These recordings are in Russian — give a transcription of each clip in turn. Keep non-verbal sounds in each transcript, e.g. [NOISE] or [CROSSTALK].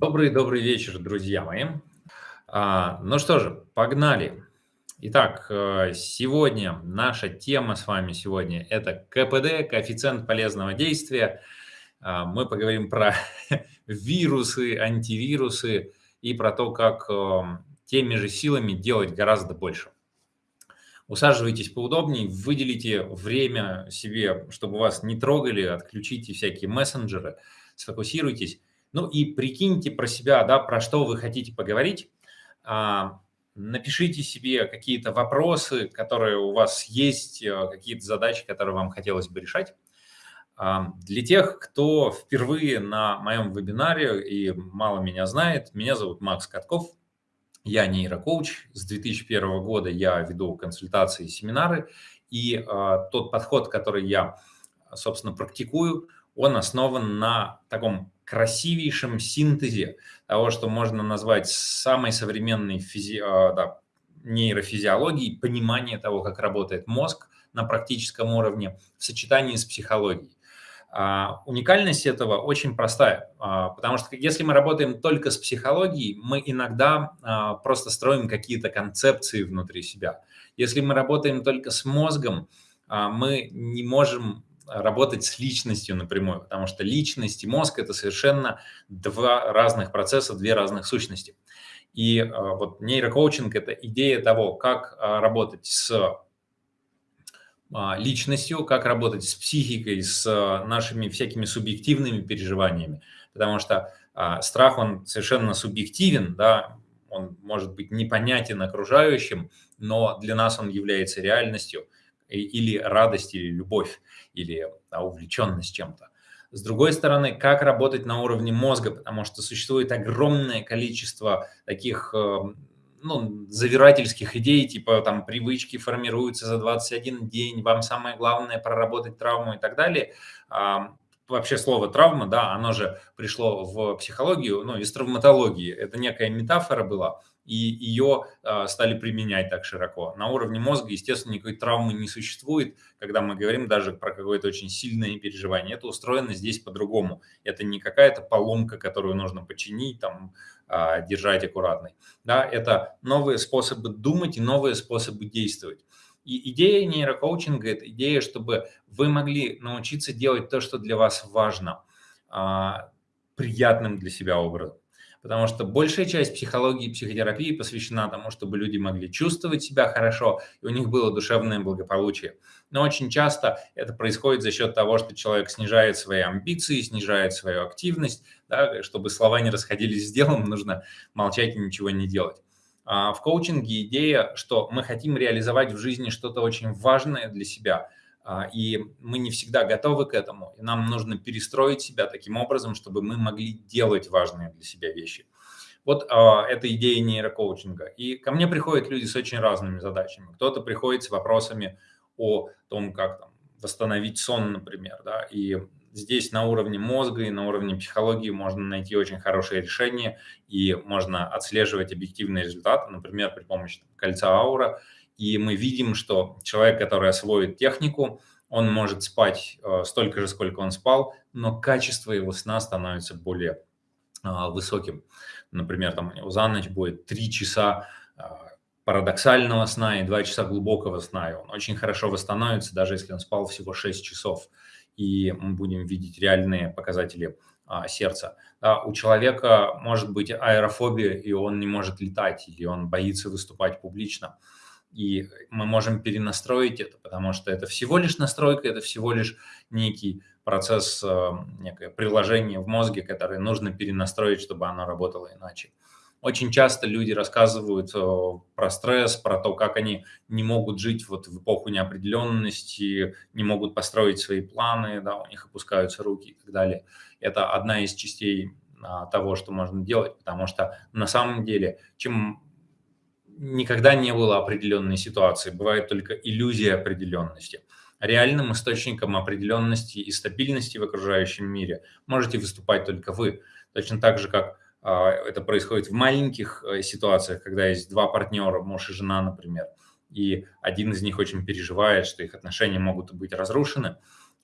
Добрый-добрый вечер, друзья мои. А, ну что же, погнали. Итак, э, сегодня наша тема с вами сегодня – это КПД, коэффициент полезного действия. А, мы поговорим про [LAUGHS] вирусы, антивирусы и про то, как э, теми же силами делать гораздо больше. Усаживайтесь поудобнее, выделите время себе, чтобы вас не трогали, отключите всякие мессенджеры, сфокусируйтесь. Ну и прикиньте про себя, да, про что вы хотите поговорить. А, напишите себе какие-то вопросы, которые у вас есть, э, какие-то задачи, которые вам хотелось бы решать. А, для тех, кто впервые на моем вебинаре и мало меня знает, меня зовут Макс Катков, я нейрокоуч. С 2001 года я веду консультации и семинары, и э, тот подход, который я, собственно, практикую, он основан на таком красивейшем синтезе того, что можно назвать самой современной физи... Э, да, нейрофизиологией, понимание того, как работает мозг на практическом уровне в сочетании с психологией. А, уникальность этого очень простая, а, потому что если мы работаем только с психологией, мы иногда а, просто строим какие-то концепции внутри себя. Если мы работаем только с мозгом, мы не можем работать с личностью напрямую, потому что личность и мозг – это совершенно два разных процесса, две разных сущности. И вот нейрокоучинг – это идея того, как работать с а, личностью, как работать с психикой, с нашими всякими субъективными переживаниями. Потому что страх, он совершенно субъективен, да, он может быть непонятен окружающим, но для нас он является реальностью или радость, или любовь, или да, увлеченность чем-то. С другой стороны, как работать на уровне мозга, потому что существует огромное количество таких ну, завирательских идей, типа там привычки формируются за 21 день, вам самое главное проработать травму и так далее. А, вообще слово травма, да, оно же пришло в психологию, ну, из травматологии. Это некая метафора была, и ее э, стали применять так широко. На уровне мозга, естественно, никакой травмы не существует, когда мы говорим даже про какое-то очень сильное переживание. Это устроено здесь по-другому. Это не какая-то поломка, которую нужно починить, там, э, держать аккуратной. Да, это новые способы думать и новые способы действовать. И идея нейрокоучинга – это идея, чтобы вы могли научиться делать то, что для вас важно, э, приятным для себя образом потому что большая часть психологии и психотерапии посвящена тому, чтобы люди могли чувствовать себя хорошо, и у них было душевное благополучие. Но очень часто это происходит за счет того, что человек снижает свои амбиции, снижает свою активность. Да, чтобы слова не расходились с делом, нужно молчать и ничего не делать. А в коучинге идея, что мы хотим реализовать в жизни что-то очень важное для себя – и мы не всегда готовы к этому, и нам нужно перестроить себя таким образом, чтобы мы могли делать важные для себя вещи. Вот э, это идея нейрокоучинга. И ко мне приходят люди с очень разными задачами. Кто-то приходит с вопросами о том, как там, восстановить сон, например. Да? И здесь на уровне мозга и на уровне психологии можно найти очень хорошее решение, и можно отслеживать объективные результаты, например, при помощи кольца аура – и мы видим, что человек, который освоит технику, он может спать э, столько же, сколько он спал, но качество его сна становится более а, высоким. Например, там за ночь будет 3 часа а, парадоксального сна и 2 часа глубокого сна, и он очень хорошо восстановится, даже если он спал всего 6 часов, и мы будем видеть реальные показатели а, сердца. Да, у человека может быть аэрофобия, и он не может летать, или он боится выступать публично и мы можем перенастроить это, потому что это всего лишь настройка, это всего лишь некий процесс, э, некое приложение в мозге, которое нужно перенастроить, чтобы оно работало иначе. Очень часто люди рассказывают э, про стресс, про то, как они не могут жить вот в эпоху неопределенности, не могут построить свои планы, да, у них опускаются руки и так далее. Это одна из частей а, того, что можно делать, потому что на самом деле, чем никогда не было определенной ситуации, бывает только иллюзия определенности. Реальным источником определенности и стабильности в окружающем мире можете выступать только вы. Точно так же, как а, это происходит в маленьких э, ситуациях, когда есть два партнера, муж и жена, например, и один из них очень переживает, что их отношения могут быть разрушены.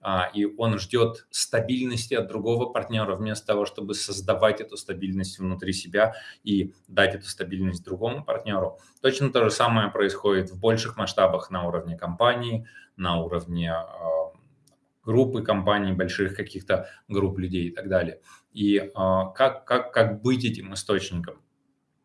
А, и он ждет стабильности от другого партнера, вместо того, чтобы создавать эту стабильность внутри себя и дать эту стабильность другому партнеру. Точно то же самое происходит в больших масштабах на уровне компании, на уровне а, группы компаний, больших каких-то групп людей и так далее. И а, как, как, как быть этим источником?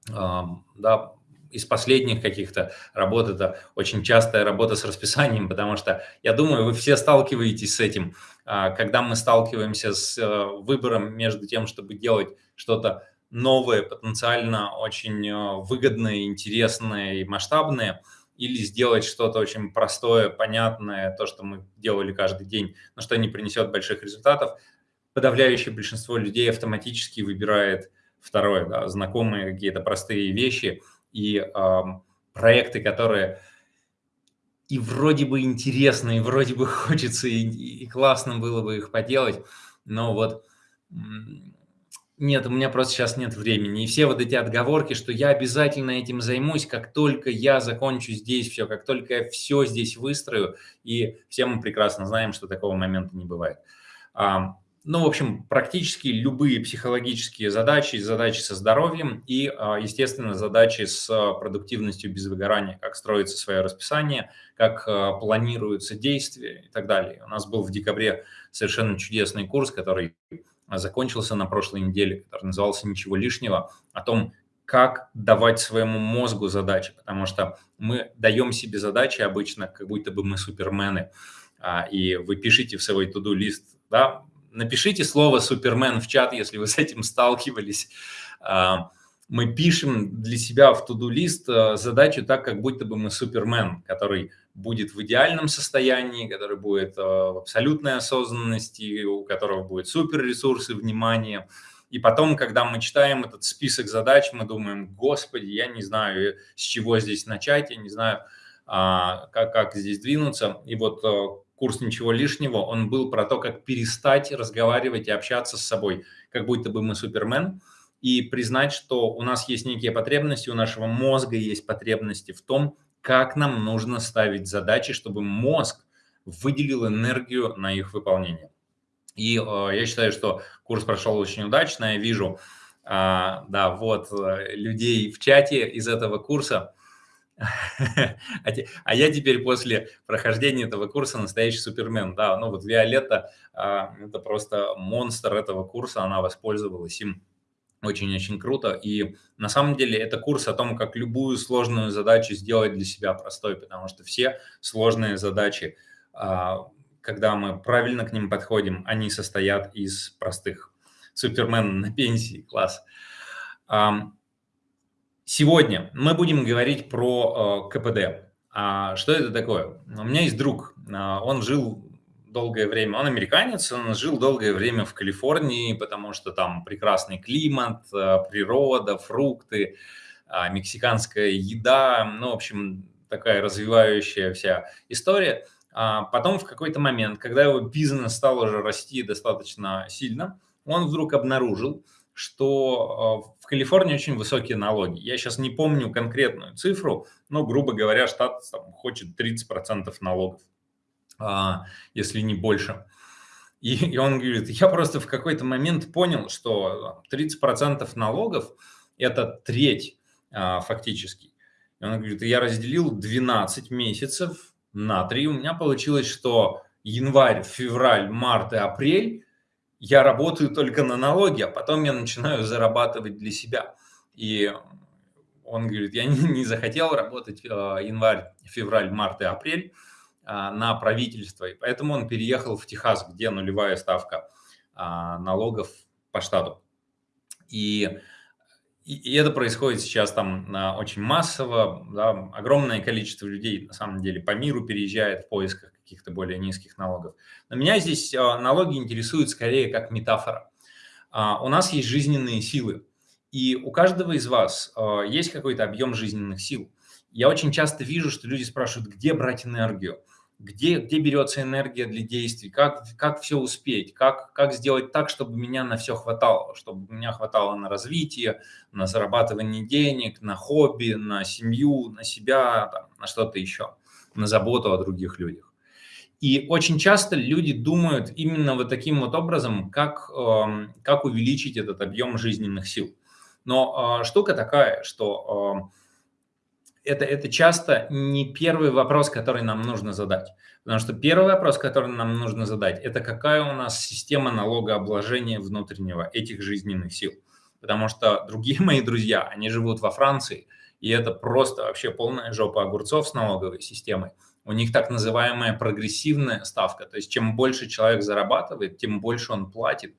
Да, из последних каких-то работ это очень частая работа с расписанием, потому что, я думаю, вы все сталкиваетесь с этим, а, когда мы сталкиваемся с э, выбором между тем, чтобы делать что-то новое, потенциально очень э, выгодное, интересное и масштабное, или сделать что-то очень простое, понятное, то, что мы делали каждый день, но что не принесет больших результатов, подавляющее большинство людей автоматически выбирает второе, да, знакомые какие-то простые вещи – и проекты, которые и вроде бы интересны, и вроде бы [LAUGHS] хочется, и, и классно было бы их поделать, но вот нет, у меня просто сейчас нет времени. И все вот эти отговорки, что я обязательно этим займусь, как только я закончу здесь все, как только я все здесь выстрою, и все мы прекрасно знаем, что такого момента не бывает. Ну, в общем, практически любые психологические задачи, задачи со здоровьем и, а, естественно, задачи с а, продуктивностью без выгорания, как строится свое расписание, как а, планируются действия и так далее. У нас был в декабре совершенно чудесный курс, который закончился на прошлой неделе, который назывался «Ничего лишнего», о том, как давать своему мозгу задачи, потому что мы даем себе задачи обычно, как будто бы мы супермены, и вы пишите в свой туду-лист, да, Напишите слово «Супермен» в чат, если вы с этим сталкивались. А, мы пишем для себя в туду-лист а, задачу так, как будто бы мы Супермен, который будет в идеальном состоянии, который будет а, в абсолютной осознанности, у которого будет суперресурсы, внимание. И потом, когда мы читаем этот список задач, мы думаем, господи, я не знаю, с чего здесь начать, я не знаю, как, как здесь двинуться. И вот курс «Ничего лишнего», он был про то, как перестать разговаривать и общаться с собой, как будто бы мы супермен, и признать, что у нас есть некие потребности, у нашего мозга есть потребности в том, как нам нужно ставить задачи, чтобы мозг выделил энергию на их выполнение. И э, я считаю, что курс прошел очень удачно. Я вижу, э, да, вот э, людей в чате из этого курса. А, а я теперь после прохождения этого курса настоящий супермен. Да, ну вот Виолетта, а, это просто монстр этого курса, она воспользовалась им очень-очень круто. И на самом деле это курс о том, как любую сложную задачу сделать для себя простой, потому что все сложные задачи, а, когда мы правильно к ним подходим, они состоят из простых. Супермен на пенсии, класс. Сегодня мы будем говорить про э, КПД. А что это такое? У меня есть друг, а, он жил долгое время, он американец, он жил долгое время в Калифорнии, потому что там прекрасный климат, э, природа, фрукты, а, мексиканская еда, ну, в общем, такая развивающая вся история. А потом в какой-то момент, когда его бизнес стал уже расти достаточно сильно, он вдруг обнаружил, что Калифорнии очень высокие налоги. Я сейчас не помню конкретную цифру, но, грубо говоря, штат там, хочет 30% налогов, а, если не больше. И, и он говорит, я просто в какой-то момент понял, что 30% налогов – это треть а, фактически. И он говорит, я разделил 12 месяцев на 3, у меня получилось, что январь, февраль, март и апрель я работаю только на налоги, а потом я начинаю зарабатывать для себя. И он говорит, я [LAUGHS] не, захотел работать э, январь, февраль, март и апрель э, на правительство, и поэтому он переехал в Техас, где нулевая ставка э, налогов по штату. И и, это происходит сейчас там очень массово, да, огромное количество людей на самом деле по миру переезжает в поисках каких-то более низких налогов. Но меня здесь а, налоги интересуют скорее как метафора. А, у нас есть жизненные силы, и у каждого из вас а, есть какой-то объем жизненных сил. Я очень часто вижу, что люди спрашивают, где брать энергию где, где берется энергия для действий, как, как все успеть, как, как сделать так, чтобы меня на все хватало, чтобы меня хватало на развитие, на зарабатывание денег, на хобби, на семью, на себя, там, на что-то еще, на заботу о других людях. И очень часто люди думают именно вот таким вот образом, как, эм, как увеличить этот объем жизненных сил. Но э, штука такая, что э, это, это часто не первый вопрос, который нам нужно задать. Потому что первый вопрос, который нам нужно задать, это какая у нас система налогообложения внутреннего этих жизненных сил. Потому что другие [LAUGHS] мои друзья, они живут во Франции, и это просто вообще полная жопа огурцов с налоговой системой. У них так называемая прогрессивная ставка, то есть чем больше человек зарабатывает, тем больше он платит.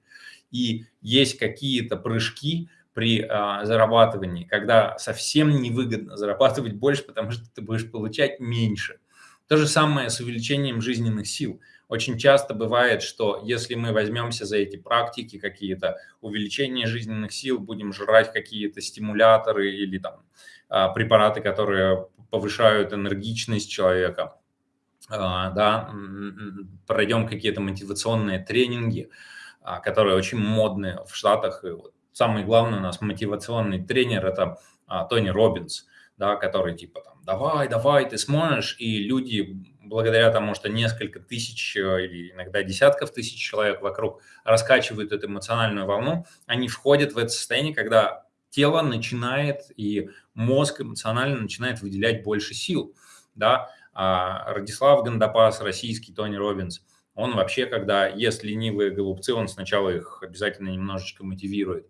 И есть какие-то прыжки при а, зарабатывании, когда совсем невыгодно зарабатывать больше, потому что ты будешь получать меньше. То же самое с увеличением жизненных сил. Очень часто бывает, что если мы возьмемся за эти практики какие-то, увеличение жизненных сил, будем жрать какие-то стимуляторы или там препараты, которые повышают энергичность человека, а, да, пройдем какие-то мотивационные тренинги, а, которые очень модные в Штатах. И вот самый главный у нас мотивационный тренер – это Тони Робинс, да, который типа там «давай, давай, ты сможешь», и люди благодаря тому, что несколько тысяч э, или иногда десятков тысяч человек вокруг раскачивают эту эмоциональную волну, они входят в это состояние, когда тело начинает и мозг эмоционально начинает выделять больше сил, да, а Радислав Гандапас, российский Тони Робинс, он вообще, когда ест ленивые голубцы, он сначала их обязательно немножечко мотивирует.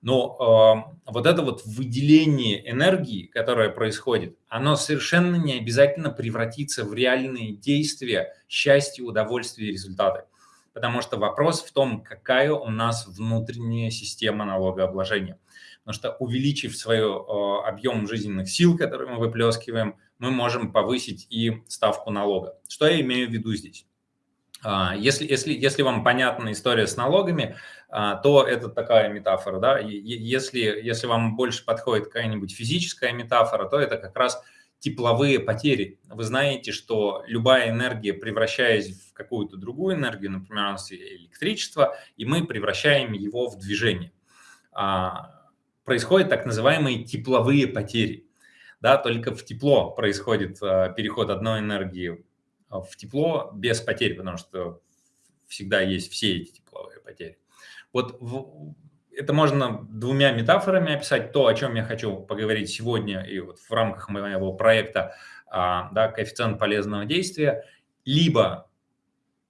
Но э, вот это вот выделение энергии, которое происходит, оно совершенно не обязательно превратится в реальные действия, счастье, удовольствие и результаты. Потому что вопрос в том, какая у нас внутренняя система налогообложения. Потому что увеличив свой э, объем жизненных сил, которые мы выплескиваем, мы можем повысить и ставку налога. Что я имею в виду здесь? А, если, если, если вам понятна история с налогами, а, то это такая метафора. Да? Если, если вам больше подходит какая-нибудь физическая метафора, то это как раз тепловые потери. Вы знаете, что любая энергия, превращаясь в какую-то другую энергию, например, у нас электричество, и мы превращаем его в движение. А, происходят так называемые тепловые потери. Да, только в тепло происходит э, переход одной энергии в тепло без потерь, потому что всегда есть все эти тепловые потери. Вот в, это можно двумя метафорами описать, то, о чем я хочу поговорить сегодня и вот в рамках моего проекта а, да, коэффициент полезного действия, либо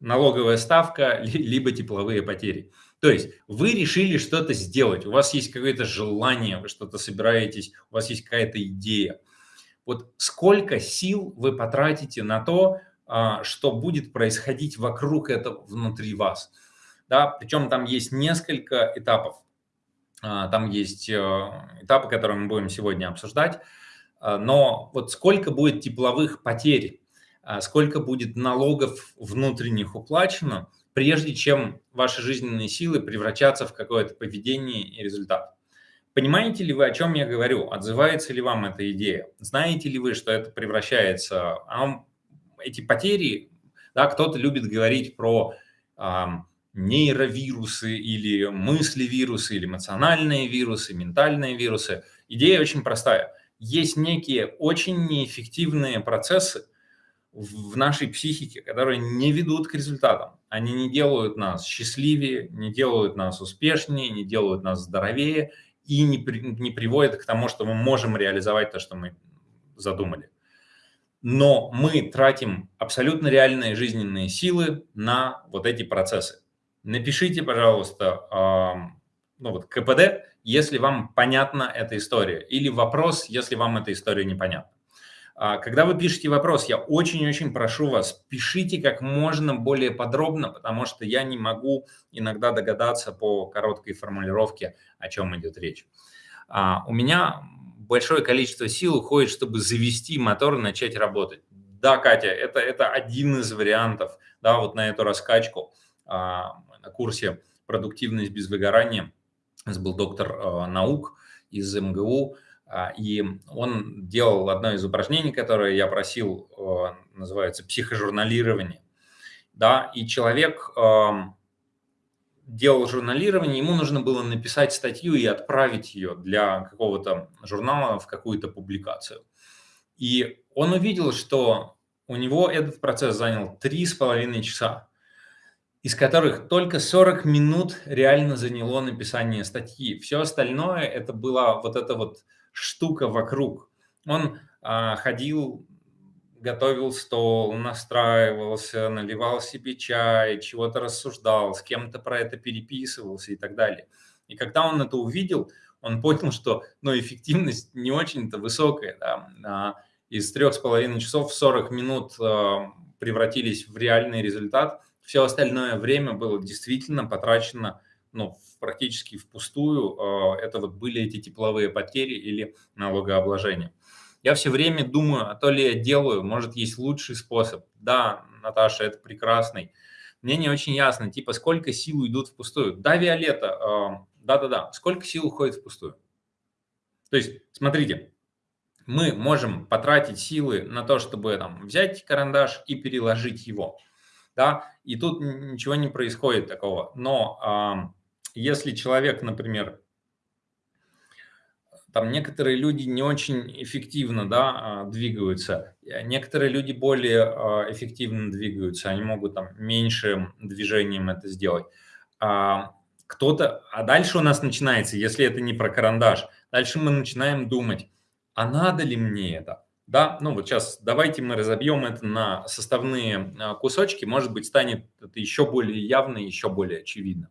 налоговая ставка, [LAUGHS] либо тепловые потери. То есть вы решили что-то сделать, у вас есть какое-то желание, вы что-то собираетесь, у вас есть какая-то идея. Вот сколько сил вы потратите на то, а, что будет происходить вокруг этого внутри вас. Да, причем там есть несколько этапов. А, там есть э, этапы, которые мы будем сегодня обсуждать. А, но вот сколько будет тепловых потерь, сколько будет налогов внутренних уплачено – прежде чем ваши жизненные силы превратятся в какое-то поведение и результат. Понимаете ли вы, о чем я говорю? Отзывается ли вам эта идея? Знаете ли вы, что это превращается... А эти потери, да, кто-то любит говорить про а, нейровирусы или мысли-вирусы, или эмоциональные вирусы, ментальные вирусы. Идея очень простая. Есть некие очень неэффективные процессы, в нашей психике, которые не ведут к результатам. Они не делают нас счастливее, не делают нас успешнее, не делают нас здоровее и не, при, не приводят к тому, что мы можем реализовать то, что мы задумали. Но мы тратим абсолютно реальные жизненные силы на вот эти процессы. Напишите, пожалуйста, ну вот КПД, если вам понятна эта история, или вопрос, если вам эта история непонятна. А, когда вы пишете вопрос, я очень-очень прошу вас, пишите как можно более подробно, потому что я не могу иногда догадаться по короткой формулировке, о чем идет речь. А, у меня большое количество сил уходит, чтобы завести мотор и начать работать. Да, Катя, это, это один из вариантов, да, вот на эту раскачку а, на курсе «Продуктивность без выгорания» был доктор наук из МГУ, и он делал одно из упражнений, которое я просил, э, называется психожурналирование. Да, и человек эм, делал журналирование, ему нужно было написать статью и отправить ее для какого-то журнала в какую-то публикацию. И он увидел, что у него этот процесс занял три с половиной часа, из которых только 40 минут реально заняло написание статьи. Все остальное это была вот эта вот штука вокруг. Он а, ходил, готовил стол, настраивался, наливал себе чай, чего-то рассуждал, с кем-то про это переписывался и так далее. И когда он это увидел, он понял, что ну, эффективность не очень-то высокая. Да? А из трех с половиной часов 40 минут а, превратились в реальный результат. Все остальное время было действительно потрачено ну, практически впустую. А, это вот были эти тепловые потери или налогообложение. Я все время думаю, а то ли я делаю, может, есть лучший способ. Да, Наташа, это прекрасный. Мне не очень ясно, типа, сколько сил уйдут впустую. Да, Виолетта, да-да-да, сколько сил уходит впустую? То есть, смотрите, мы можем потратить силы на то, чтобы там, взять карандаш и переложить его. Да? И тут ничего не происходит такого. Но если человек, например, там некоторые люди не очень эффективно да, а, двигаются, некоторые люди более а, эффективно двигаются, они могут там меньшим движением это сделать. А, кто-то, а дальше у нас начинается, если это не про карандаш, дальше мы начинаем думать, а надо ли мне это? Да, ну вот сейчас давайте мы разобьем это на составные кусочки, может быть, станет это еще более явно, еще более очевидно.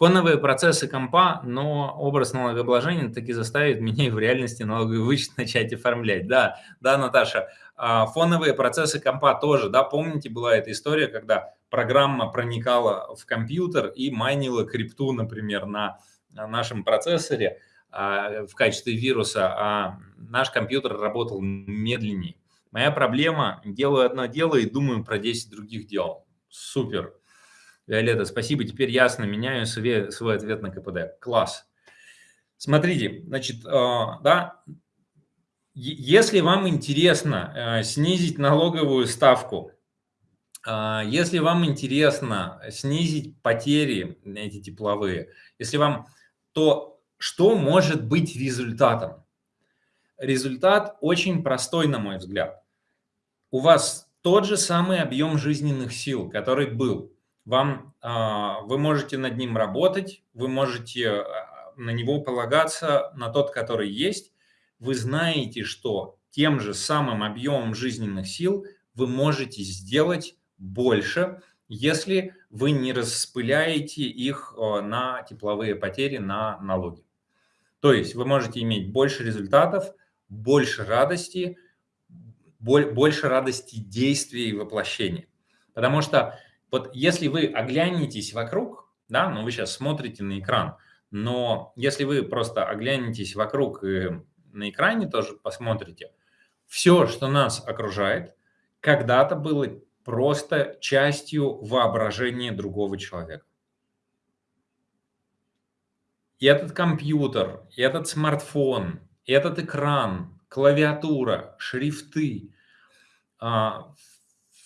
Фоновые процессы компа, но образ налогообложения таки заставит [LAUGHS] меня в реальности налоговый вычет начать оформлять. Да, да, Наташа, а, фоновые процессы компа тоже, да, помните, была эта история, когда программа проникала в компьютер и майнила крипту, например, на нашем процессоре а, в качестве вируса, а наш компьютер работал медленнее. Моя проблема, делаю одно дело и думаю про 10 других дел. Супер. Виолетта, спасибо, теперь ясно, меняю свой, свой ответ на КПД. Класс. Смотрите, значит, э, да, если вам интересно э, снизить налоговую ставку, э, если вам интересно снизить потери эти тепловые, если вам, то что может быть результатом? Результат очень простой, на мой взгляд. У вас тот же самый объем жизненных сил, который был вам, а, вы можете над ним работать, вы можете а, на него полагаться, на тот, который есть. Вы знаете, что тем же самым объемом жизненных сил вы можете сделать больше, если вы не распыляете их а, на тепловые потери, на налоги. То есть вы можете иметь больше результатов, больше радости, больше радости действия и воплощения. Потому что вот если вы оглянетесь вокруг, да, ну вы сейчас смотрите на экран, но если вы просто оглянетесь вокруг и на экране тоже посмотрите, все, что нас окружает, когда-то было просто частью воображения другого человека. И этот компьютер, и этот смартфон, и этот экран, клавиатура, шрифты, а,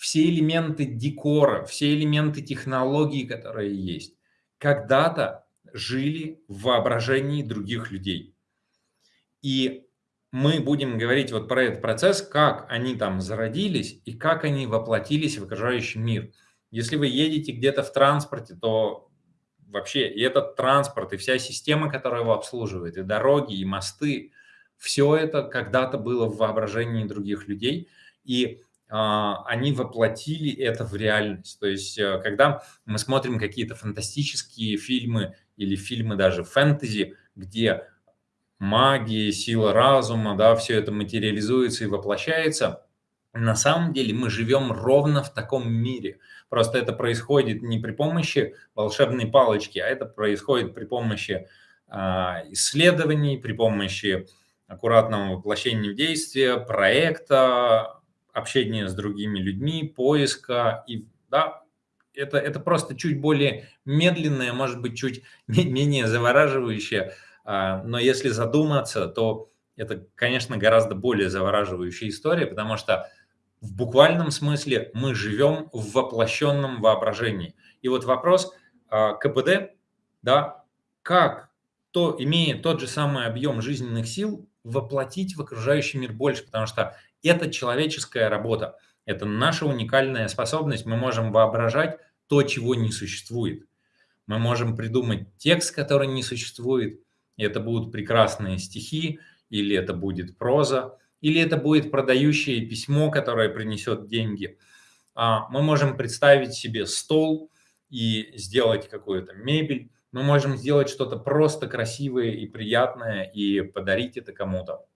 все элементы декора, все элементы технологий, которые есть, когда-то жили в воображении других людей. И мы будем говорить вот про этот процесс, как они там зародились и как они воплотились в окружающий мир. Если вы едете где-то в транспорте, то вообще и этот транспорт, и вся система, которая его обслуживает, и дороги, и мосты, все это когда-то было в воображении других людей. И они воплотили это в реальность. То есть, э, когда мы смотрим какие-то фантастические фильмы или фильмы даже фэнтези, где магия, сила разума, да, все это материализуется и воплощается, на самом деле мы живем ровно в таком мире. Просто это происходит не при помощи волшебной палочки, а это происходит при помощи а, исследований, при помощи аккуратного воплощения в действие, проекта, общения с другими людьми, поиска. И, да, это, это просто чуть более медленное, может быть, чуть [LAUGHS] менее завораживающее. А, но если задуматься, то это, конечно, гораздо более завораживающая история, потому что в буквальном смысле мы живем в воплощенном воображении. И вот вопрос а, КПД, да, как то, имея тот же самый объем жизненных сил, воплотить в окружающий мир больше, потому что это человеческая работа. Это наша уникальная способность. Мы можем воображать то, чего не существует. Мы можем придумать текст, который не существует. И это будут прекрасные стихи, или это будет проза, или это будет продающее письмо, которое принесет деньги. А, мы можем представить себе стол и сделать какую-то мебель. Мы можем сделать что-то просто красивое и приятное и подарить это кому-то.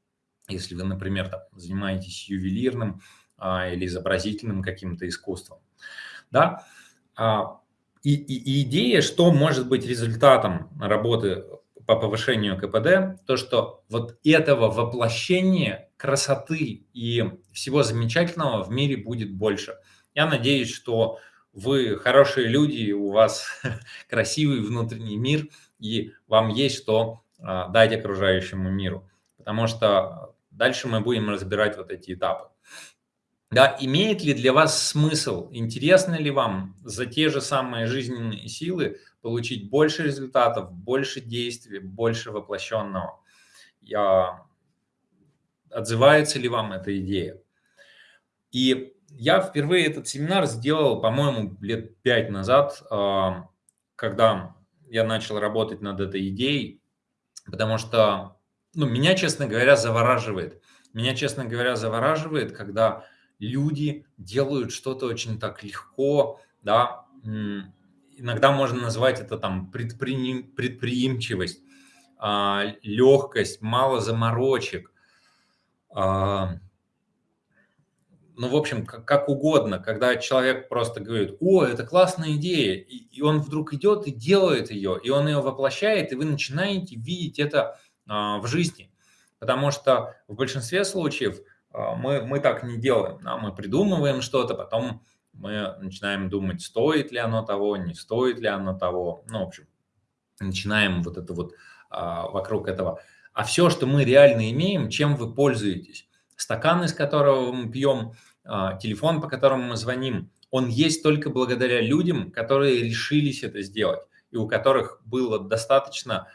Если вы, например, там, занимаетесь ювелирным а, или изобразительным каким-то искусством. Да? А, и, и, и идея, что может быть результатом работы по повышению КПД, то, что вот этого воплощения красоты и всего замечательного в мире будет больше. Я надеюсь, что вы хорошие люди, у вас [LAUGHS] красивый внутренний мир, и вам есть что а, дать окружающему миру. Потому что дальше мы будем разбирать вот эти этапы. Да, имеет ли для вас смысл, интересно ли вам за те же самые жизненные силы получить больше результатов, больше действий, больше воплощенного? Я... Отзывается ли вам эта идея? И я впервые этот семинар сделал, по-моему, лет пять назад, а, когда я начал работать над этой идеей, потому что ну, меня, честно говоря, завораживает. Меня, честно говоря, завораживает, когда люди делают что-то очень так легко, да, иногда можно назвать это там предпри... предприимчивость, а, легкость, мало заморочек, а, ну, в общем, как, как угодно, когда человек просто говорит, о, это классная идея, и, и он вдруг идет и делает ее, и он ее воплощает, и вы начинаете видеть это в жизни. Потому что в большинстве случаев а, мы, мы так не делаем. Да? Мы придумываем что-то, потом мы начинаем думать, стоит ли оно того, не стоит ли оно того. Ну, в общем, начинаем вот это вот а, вокруг этого. А все, что мы реально имеем, чем вы пользуетесь? Стакан, из которого мы пьем, а, телефон, по которому мы звоним, он есть только благодаря людям, которые решились это сделать и у которых было достаточно а,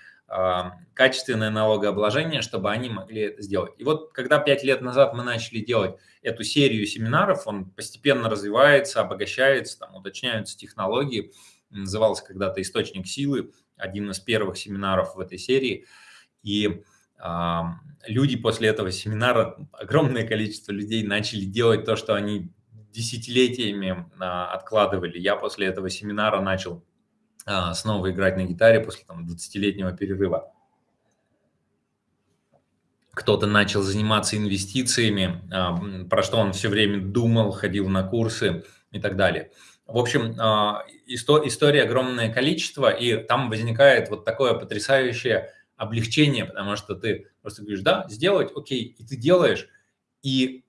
качественное налогообложение, чтобы они могли это сделать. И вот когда пять лет назад мы начали делать эту серию семинаров, он постепенно развивается, обогащается, там уточняются технологии, назывался когда-то «Источник силы», один из первых семинаров в этой серии. И люди после этого семинара, огромное количество людей начали делать то, что они десятилетиями а, откладывали. Я после этого семинара начал а, снова играть на гитаре после там, 20-летнего перерыва. Кто-то начал заниматься инвестициями, а, про что он все время думал, ходил на курсы и так далее. В общем, история огромное количество, и там возникает вот такое потрясающее облегчение, потому что ты просто говоришь, да, сделать, окей, и ты делаешь. И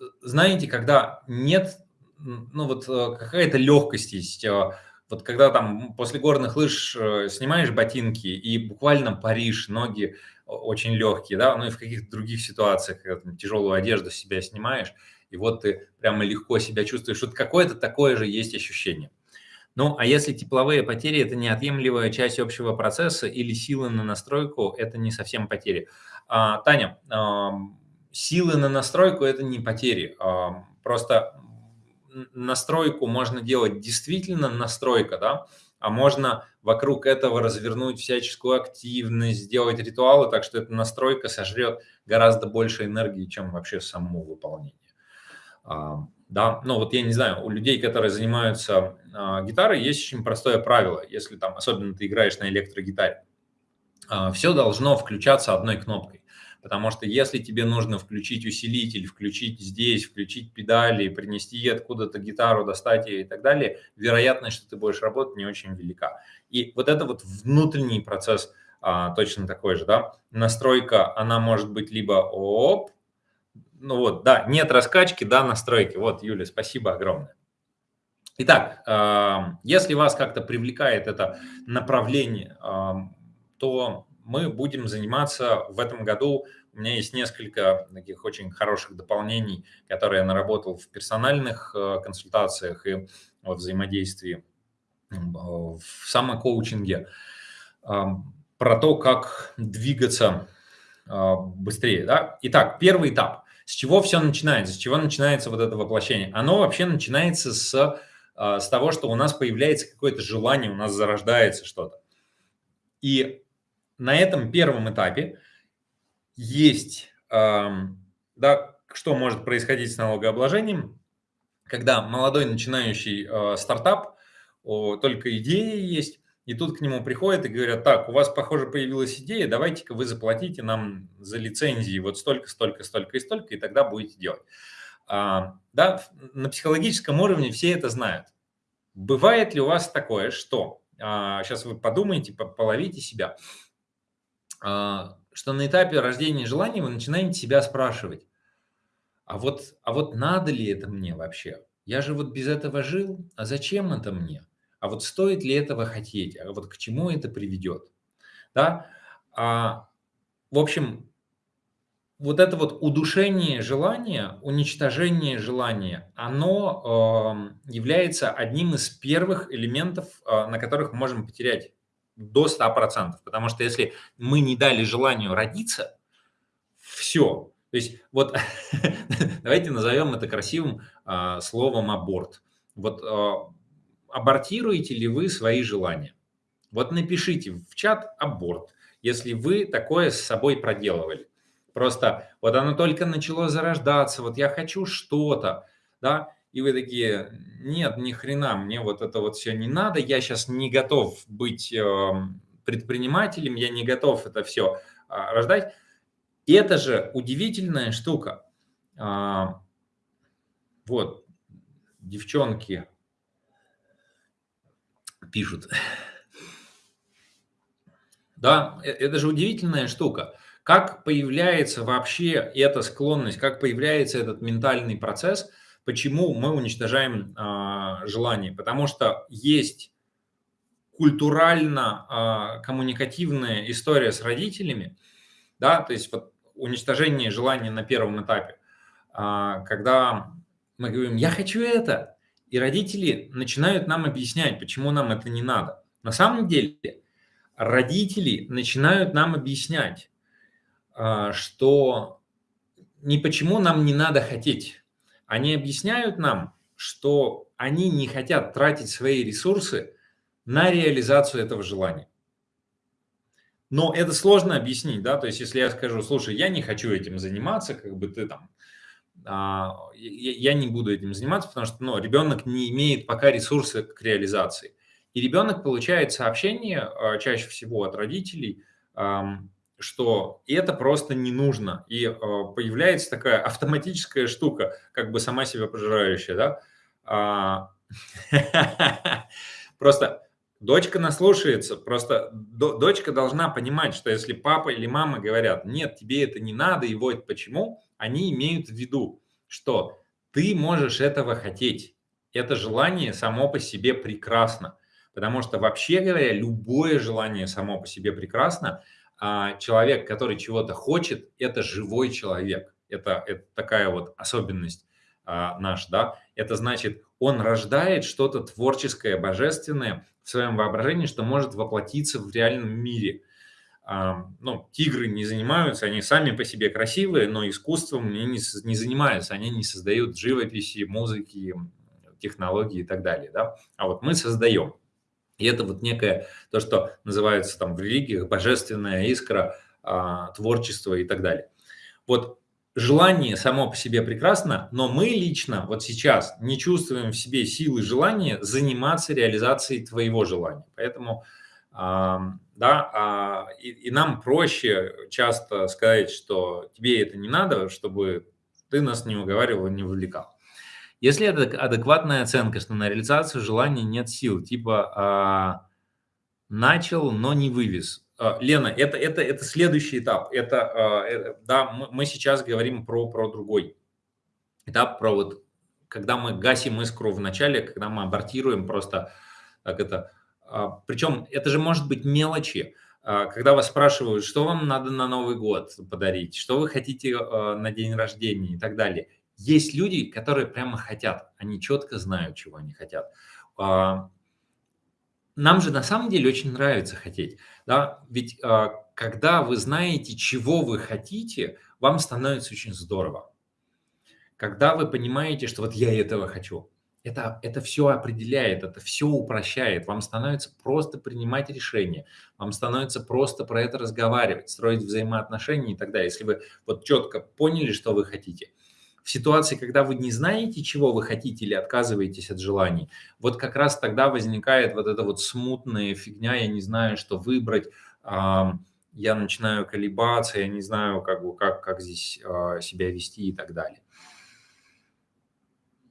э, знаете, когда нет, ну вот э, какая-то легкость есть, вот когда там после горных лыж снимаешь ботинки и буквально паришь, ноги очень легкие, да, ну и в каких-то других ситуациях, когда там, тяжелую одежду себя снимаешь, и вот ты прямо легко себя чувствуешь, вот какое-то такое же есть ощущение. Ну, а если тепловые потери – это неотъемлемая часть общего процесса или силы на настройку – это не совсем потери. А, Таня, а, силы на настройку – это не потери. А, просто настройку можно делать действительно настройка, да, а можно вокруг этого развернуть всяческую активность, сделать ритуалы, так что эта настройка сожрет гораздо больше энергии, чем вообще само выполнение. А, да, ну вот я не знаю, у людей, которые занимаются э, гитарой, есть очень простое правило, если там, особенно ты играешь на электрогитаре, а, все должно включаться одной кнопкой, потому что если тебе нужно включить усилитель, включить здесь, включить педали, принести откуда-то гитару, достать ее и так далее, вероятность, что ты будешь работать, не очень велика. И вот это вот внутренний процесс а, точно такой же, да, настройка, она может быть либо оп, ну вот, да, нет раскачки, да, настройки. Вот, Юля, спасибо огромное. Итак, если вас как-то привлекает это направление, то мы будем заниматься в этом году. У меня есть несколько таких очень хороших дополнений, которые я наработал в персональных э, консультациях и во взаимодействии в самокоучинге. Про то, как двигаться а, быстрее. Да? Итак, первый этап – С чего все начинается? С чего начинается вот это воплощение? Оно вообще начинается с, с того, что у нас появляется какое-то желание, у нас зарождается что-то. И на этом первом этапе есть, да, что может происходить с налогообложением, когда молодой начинающий э, стартап, только идея есть, и тут к нему приходят и говорят, так, у вас, похоже, появилась идея, давайте-ка вы заплатите нам за лицензии вот столько, столько, столько и столько, и тогда будете делать. А, да, на психологическом уровне все это знают. Бывает ли у вас такое, что, а, сейчас вы подумайте, половите себя, а, что на этапе рождения желания вы начинаете себя спрашивать, а вот, а вот надо ли это мне вообще? Я же вот без этого жил, а зачем это мне? А вот стоит ли этого хотеть? А вот к чему это приведет? Да? А, в общем, вот это вот удушение желания, уничтожение желания, оно э, является одним из первых элементов, э, на которых мы можем потерять до 100%. Потому что если мы не дали желанию родиться, все, то есть вот [LAUGHS] давайте назовем это красивым а, словом аборт. Вот а, абортируете ли вы свои желания? Вот напишите в чат аборт, если вы такое с собой проделывали. Просто вот оно только начало зарождаться, вот я хочу что-то, да, и вы такие, нет, ни хрена, мне вот это вот все не надо, я сейчас не готов быть э, предпринимателем, я не готов это все а, рождать. И это же удивительная штука. А, вот, девчонки пишут. Да, э, это же удивительная штука. Как появляется вообще эта склонность, как появляется этот ментальный процесс, почему мы уничтожаем а, желание? Потому что есть культурально-коммуникативная история с родителями, да, то есть вот уничтожение желания на первом этапе, а, когда мы говорим «я хочу это», и родители начинают нам объяснять, почему нам это не надо. На самом деле родители начинают нам объяснять, а, что не почему нам не надо хотеть. Они объясняют нам, что они не хотят тратить свои ресурсы на реализацию этого желания. Но это сложно объяснить, да, то есть если я скажу, слушай, я не хочу этим заниматься, как бы ты там, а, я, я не буду этим заниматься, потому что ну, ребенок не имеет пока ресурса к реализации. И ребенок получает сообщение а, чаще всего от родителей, что это просто не нужно. И а, появляется такая автоматическая штука, как бы сама себя пожирающая, да. А, [LAUGHS] просто Дочка наслушается, просто дочка должна понимать, что если папа или мама говорят, нет, тебе это не надо, и вот почему, они имеют в виду, что ты можешь этого хотеть. Это желание само по себе прекрасно. Потому что вообще говоря, любое желание само по себе прекрасно. А человек, который чего-то хочет, это живой человек. Это, это такая вот особенность а, наш, да. Это значит, он рождает что-то творческое, божественное в своем воображении, что может воплотиться в реальном мире. А, ну, тигры не занимаются, они сами по себе красивые, но искусством не, не занимаются, они не создают живописи, музыки, технологии и так далее, да. А вот мы создаем. И это вот некое, то, что называется там в религиях, божественная искра, а, творчество и так далее. Вот желание само по себе прекрасно, но мы лично вот сейчас не чувствуем в себе силы желания заниматься реализацией твоего желания. Поэтому да, а, и, и нам проще часто сказать, что тебе это не надо, чтобы ты нас не уговаривал, не вовлекал. Если это адекватная оценка, что на реализацию желания нет сил, типа а, начал, но не вывез, а, Лена, это, это, это следующий этап. Это, а, э, да, мы сейчас говорим про, про другой этап, про вот, когда мы гасим искру в начале, когда мы абортируем просто, как это, а, причем это же может быть мелочи. Когда вас спрашивают, что вам надо на Новый год подарить, что вы хотите на день рождения и так далее. Есть люди, которые прямо хотят, они четко знают, чего они хотят нам же на самом деле очень нравится хотеть. Да? Ведь э, когда вы знаете, чего вы хотите, вам становится очень здорово. когда вы понимаете, что вот я этого хочу, это, это все определяет, это все упрощает. Вам становится просто принимать решения, вам становится просто про это разговаривать, строить взаимоотношения и так далее. Если вы вот четко поняли, что вы хотите. В ситуации, когда вы не знаете, чего вы хотите или отказываетесь от желаний, вот как раз тогда возникает вот эта вот смутная фигня, я не знаю, что выбрать, я начинаю колебаться, я не знаю, как, бы, как, как здесь а, себя вести и так далее.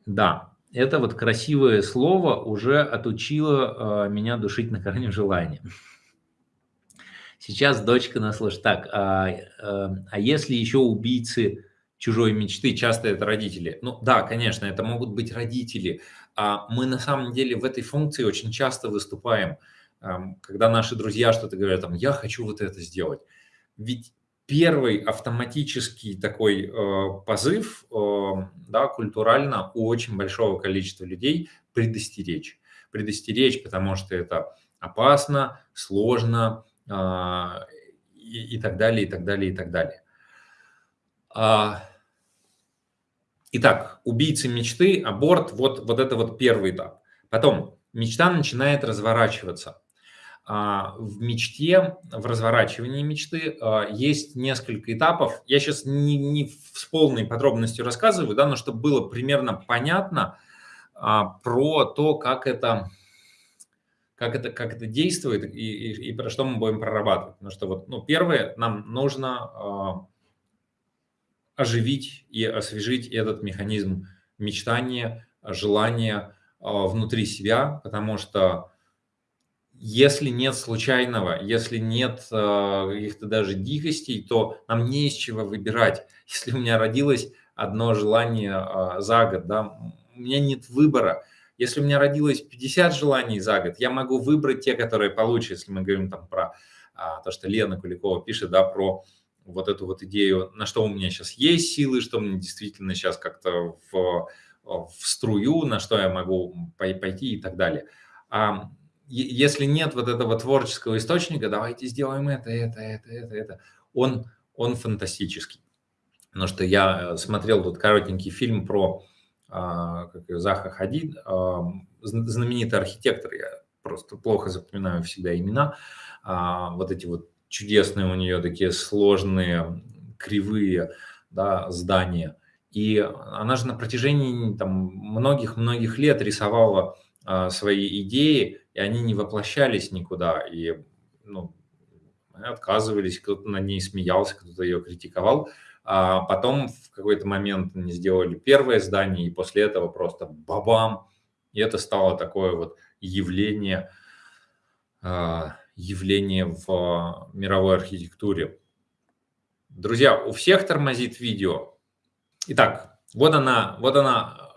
Да, это вот красивое слово уже отучило э, меня душить на корню желания. Сейчас дочка нас слышит. Так, а, а, а если еще убийцы чужой мечты, часто это родители? Ну да, конечно, это могут быть родители. А мы на самом деле в этой функции очень часто выступаем, когда наши друзья что-то говорят, там, я хочу вот это сделать. Ведь первый автоматический такой э, позыв, э, да, культурально у очень большого количества людей предостеречь. Предостеречь, потому что это опасно, сложно э, и, и так далее, и так далее, и так далее. А, итак, убийцы мечты, аборт, вот, вот это вот первый этап. Потом мечта начинает разворачиваться. А, в мечте, в разворачивании мечты а, есть несколько этапов. Я сейчас не, не с полной подробностью рассказываю, да, но чтобы было примерно понятно а, про то, как это, как это, как это действует и, и, и про что мы будем прорабатывать. Потому что вот, ну, первое, нам нужно оживить и освежить этот механизм мечтания, желания внутри себя, потому что если нет случайного, если нет э, каких-то даже дикостей, то нам не из чего выбирать. [LAUGHS] Если у меня родилось одно желание э, за год, да, у меня нет выбора. Если у меня родилось 50 желаний за год, я могу выбрать те, которые получше, если мы говорим там про а, то, что Лена Куликова пишет, да, про вот эту вот идею, на что у меня сейчас есть силы, что мне действительно сейчас как-то в, в струю, на что я могу пойти и так далее. А если нет вот этого творческого источника, давайте сделаем это, это, это, это, это, он, он фантастический. Потому что я э, смотрел тут коротенький фильм про а, как ее, Заха Хадид, знаменитый архитектор, я просто плохо запоминаю всегда имена, а, вот эти вот чудесные у нее такие сложные, кривые да, здания. И она же на протяжении многих-многих лет рисовала свои идеи, и они не воплощались никуда, и ну, отказывались, кто-то на ней смеялся, кто-то ее критиковал. А потом в какой-то момент они сделали первое здание, и после этого просто бабам, и это стало такое вот явление, а, явление в мировой архитектуре. Друзья, у всех тормозит видео. Итак, вот она, вот она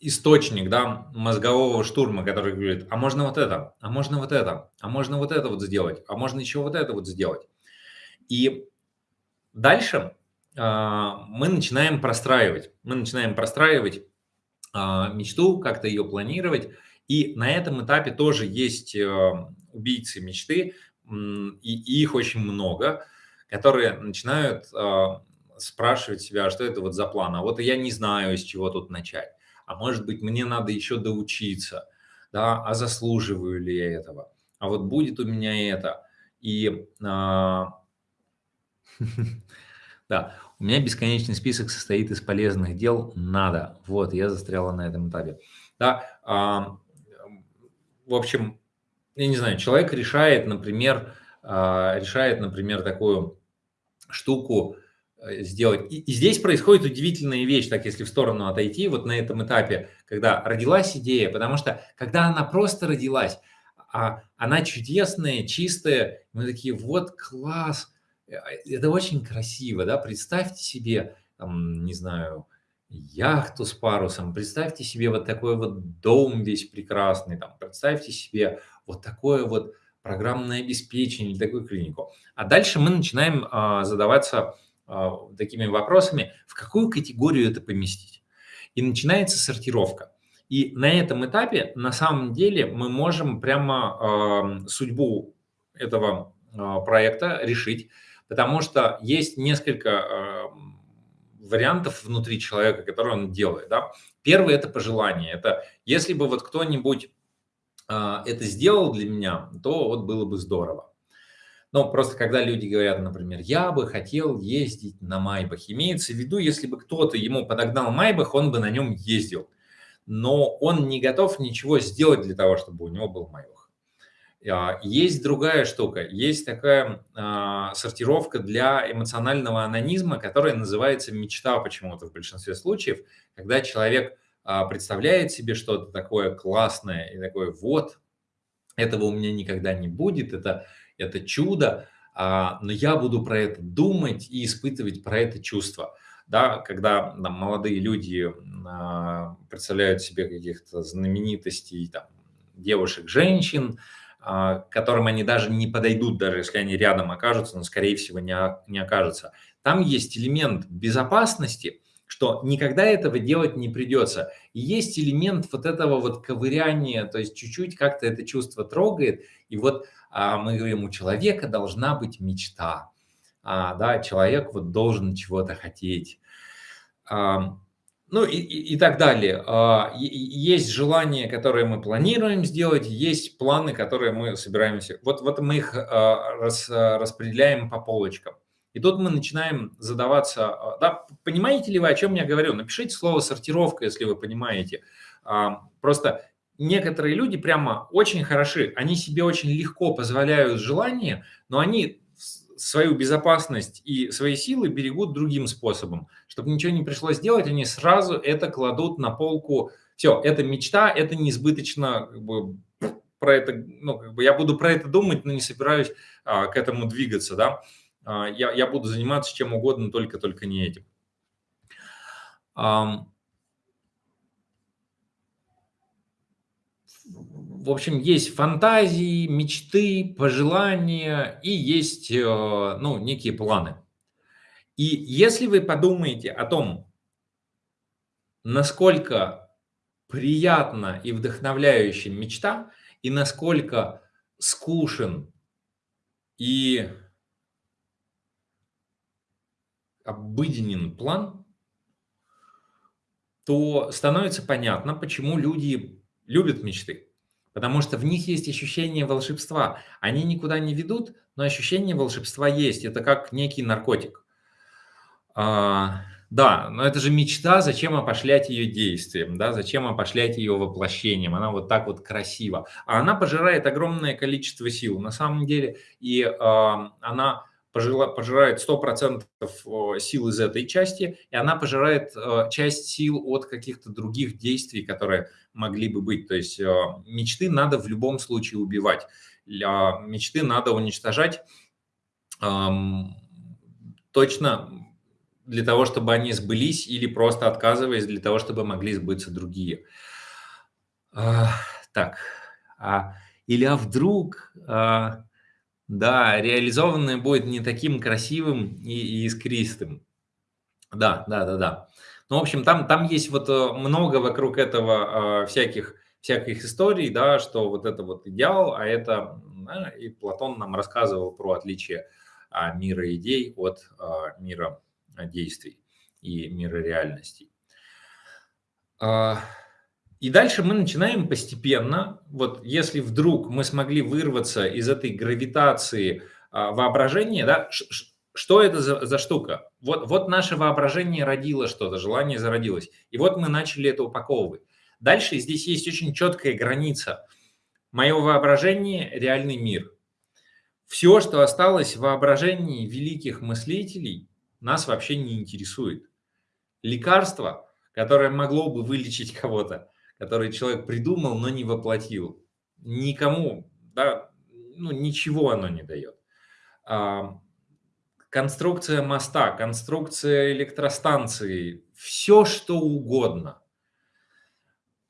источник, да, мозгового штурма, который говорит, а можно вот это, а можно вот это, а можно вот это вот сделать, а можно еще вот это вот сделать. И дальше э, мы начинаем простраивать, мы начинаем простраивать э, мечту, как-то ее планировать. И на этом этапе тоже есть э, убийцы мечты, и, их очень много, которые начинают э, спрашивать себя, что это вот за план, а вот я не знаю, с чего тут начать а может быть, мне надо еще доучиться, да, а заслуживаю ли я этого, а вот будет у меня это. И а, [LAUGHS] да, у меня бесконечный список состоит из полезных дел, надо. Вот, я застряла на этом этапе. Да, а, в общем, я не знаю, человек решает, например, а, решает, например, такую штуку, Э, сделать. И, здесь происходит удивительная вещь, так если в сторону отойти, вот на этом этапе, когда родилась идея, потому что когда она просто родилась, а она чудесная, чистая, мы такие, вот класс, э, это очень красиво, да, представьте себе, там, не знаю, яхту с парусом, представьте себе вот такой вот дом весь прекрасный, там, представьте себе вот такое вот программное обеспечение, такую клинику. А дальше мы начинаем а, задаваться а, такими вопросами, в какую категорию это поместить. И начинается сортировка. И на этом этапе на самом деле мы можем прямо э, судьбу этого э, проекта решить, потому что есть несколько э, вариантов внутри человека, которые он делает. Да? Первый – это пожелание. Это если бы вот кто-нибудь это сделал для меня, то вот было бы здорово. Но просто когда люди говорят, например, я бы хотел ездить на Майбах, имеется в виду, если бы кто-то ему подогнал Майбах, он бы на нем ездил. Но он не готов ничего сделать для того, чтобы у него был Майбах. А, есть другая штука, есть такая а, сортировка для эмоционального анонизма, которая называется мечта почему-то в большинстве случаев, когда человек а, представляет себе что-то такое классное и такое вот, этого у меня никогда не будет, это, это чудо, а, но я буду про это думать и испытывать про это чувство. Да, когда там, молодые люди а, представляют себе каких-то знаменитостей, там, девушек, женщин, которым они даже не подойдут, даже если они рядом окажутся, но, скорее всего, не, не окажутся. Там есть элемент безопасности – что никогда этого делать не придется. И есть элемент вот этого вот ковыряния, то есть чуть-чуть как-то это чувство трогает, и вот а, мы говорим, у человека должна быть мечта, а, да, человек вот должен чего-то хотеть. А, ну и, и, и так далее. А, есть желания, которые мы планируем сделать, есть планы, которые мы собираемся. Вот, вот мы их а, рас, распределяем по полочкам. И тут мы начинаем задаваться, а, да, понимаете ли вы, о чем я говорю? Напишите слово «сортировка», если вы понимаете. А, просто некоторые люди прямо очень хороши, они себе очень легко позволяют желание, но они свою безопасность и свои силы берегут другим способом. Чтобы ничего не пришлось делать, они сразу это кладут на полку. Все, это мечта, это неизбыточно, как бы, про это, ну, как бы я буду про это думать, но не собираюсь а, к этому двигаться, да. А, я, я буду заниматься чем угодно, только-только не этим. В общем, есть фантазии, мечты, пожелания и есть э, ну, некие планы. И если вы подумаете о том, насколько приятна и вдохновляющая мечта, и насколько скучен и обыденен план, то становится понятно, почему люди любят мечты. Потому что в них есть ощущение волшебства. Они никуда не ведут, но ощущение волшебства есть. Это как некий наркотик. А, да, но это же мечта, зачем опошлять ее действием, да, зачем опошлять ее воплощением, она вот так вот красива. А она пожирает огромное количество сил на самом деле, и а, она пожирает 100% сил из этой части, и она пожирает э, часть сил от каких-то других действий, которые могли бы быть. То есть э, мечты надо в любом случае убивать. Мечты надо уничтожать точно для того, чтобы они сбылись, или просто отказываясь для того, чтобы могли сбыться другие. Так, а, или а вдруг а, да, реализованное будет не таким красивым и, искристым. Да, да, да, да. Ну, в общем, там, там есть вот э, много вокруг этого э, всяких, всяких историй, да, что вот это вот идеал, а это, да, и Платон нам рассказывал про отличие а, мира идей от а, мира действий и мира реальностей. А, и дальше мы начинаем постепенно, вот если вдруг мы смогли вырваться из этой гравитации а, воображения, да, что это за, за штука? Вот, вот наше воображение родило что-то, желание зародилось. И вот мы начали это упаковывать. Дальше здесь есть очень четкая граница. Мое воображение – реальный мир. Все, что осталось в воображении великих мыслителей, нас вообще не интересует. Лекарство, которое могло бы вылечить кого-то, который человек придумал, но не воплотил. Никому, да, ну, ничего оно не дает. А, конструкция моста, конструкция электростанции, все что угодно.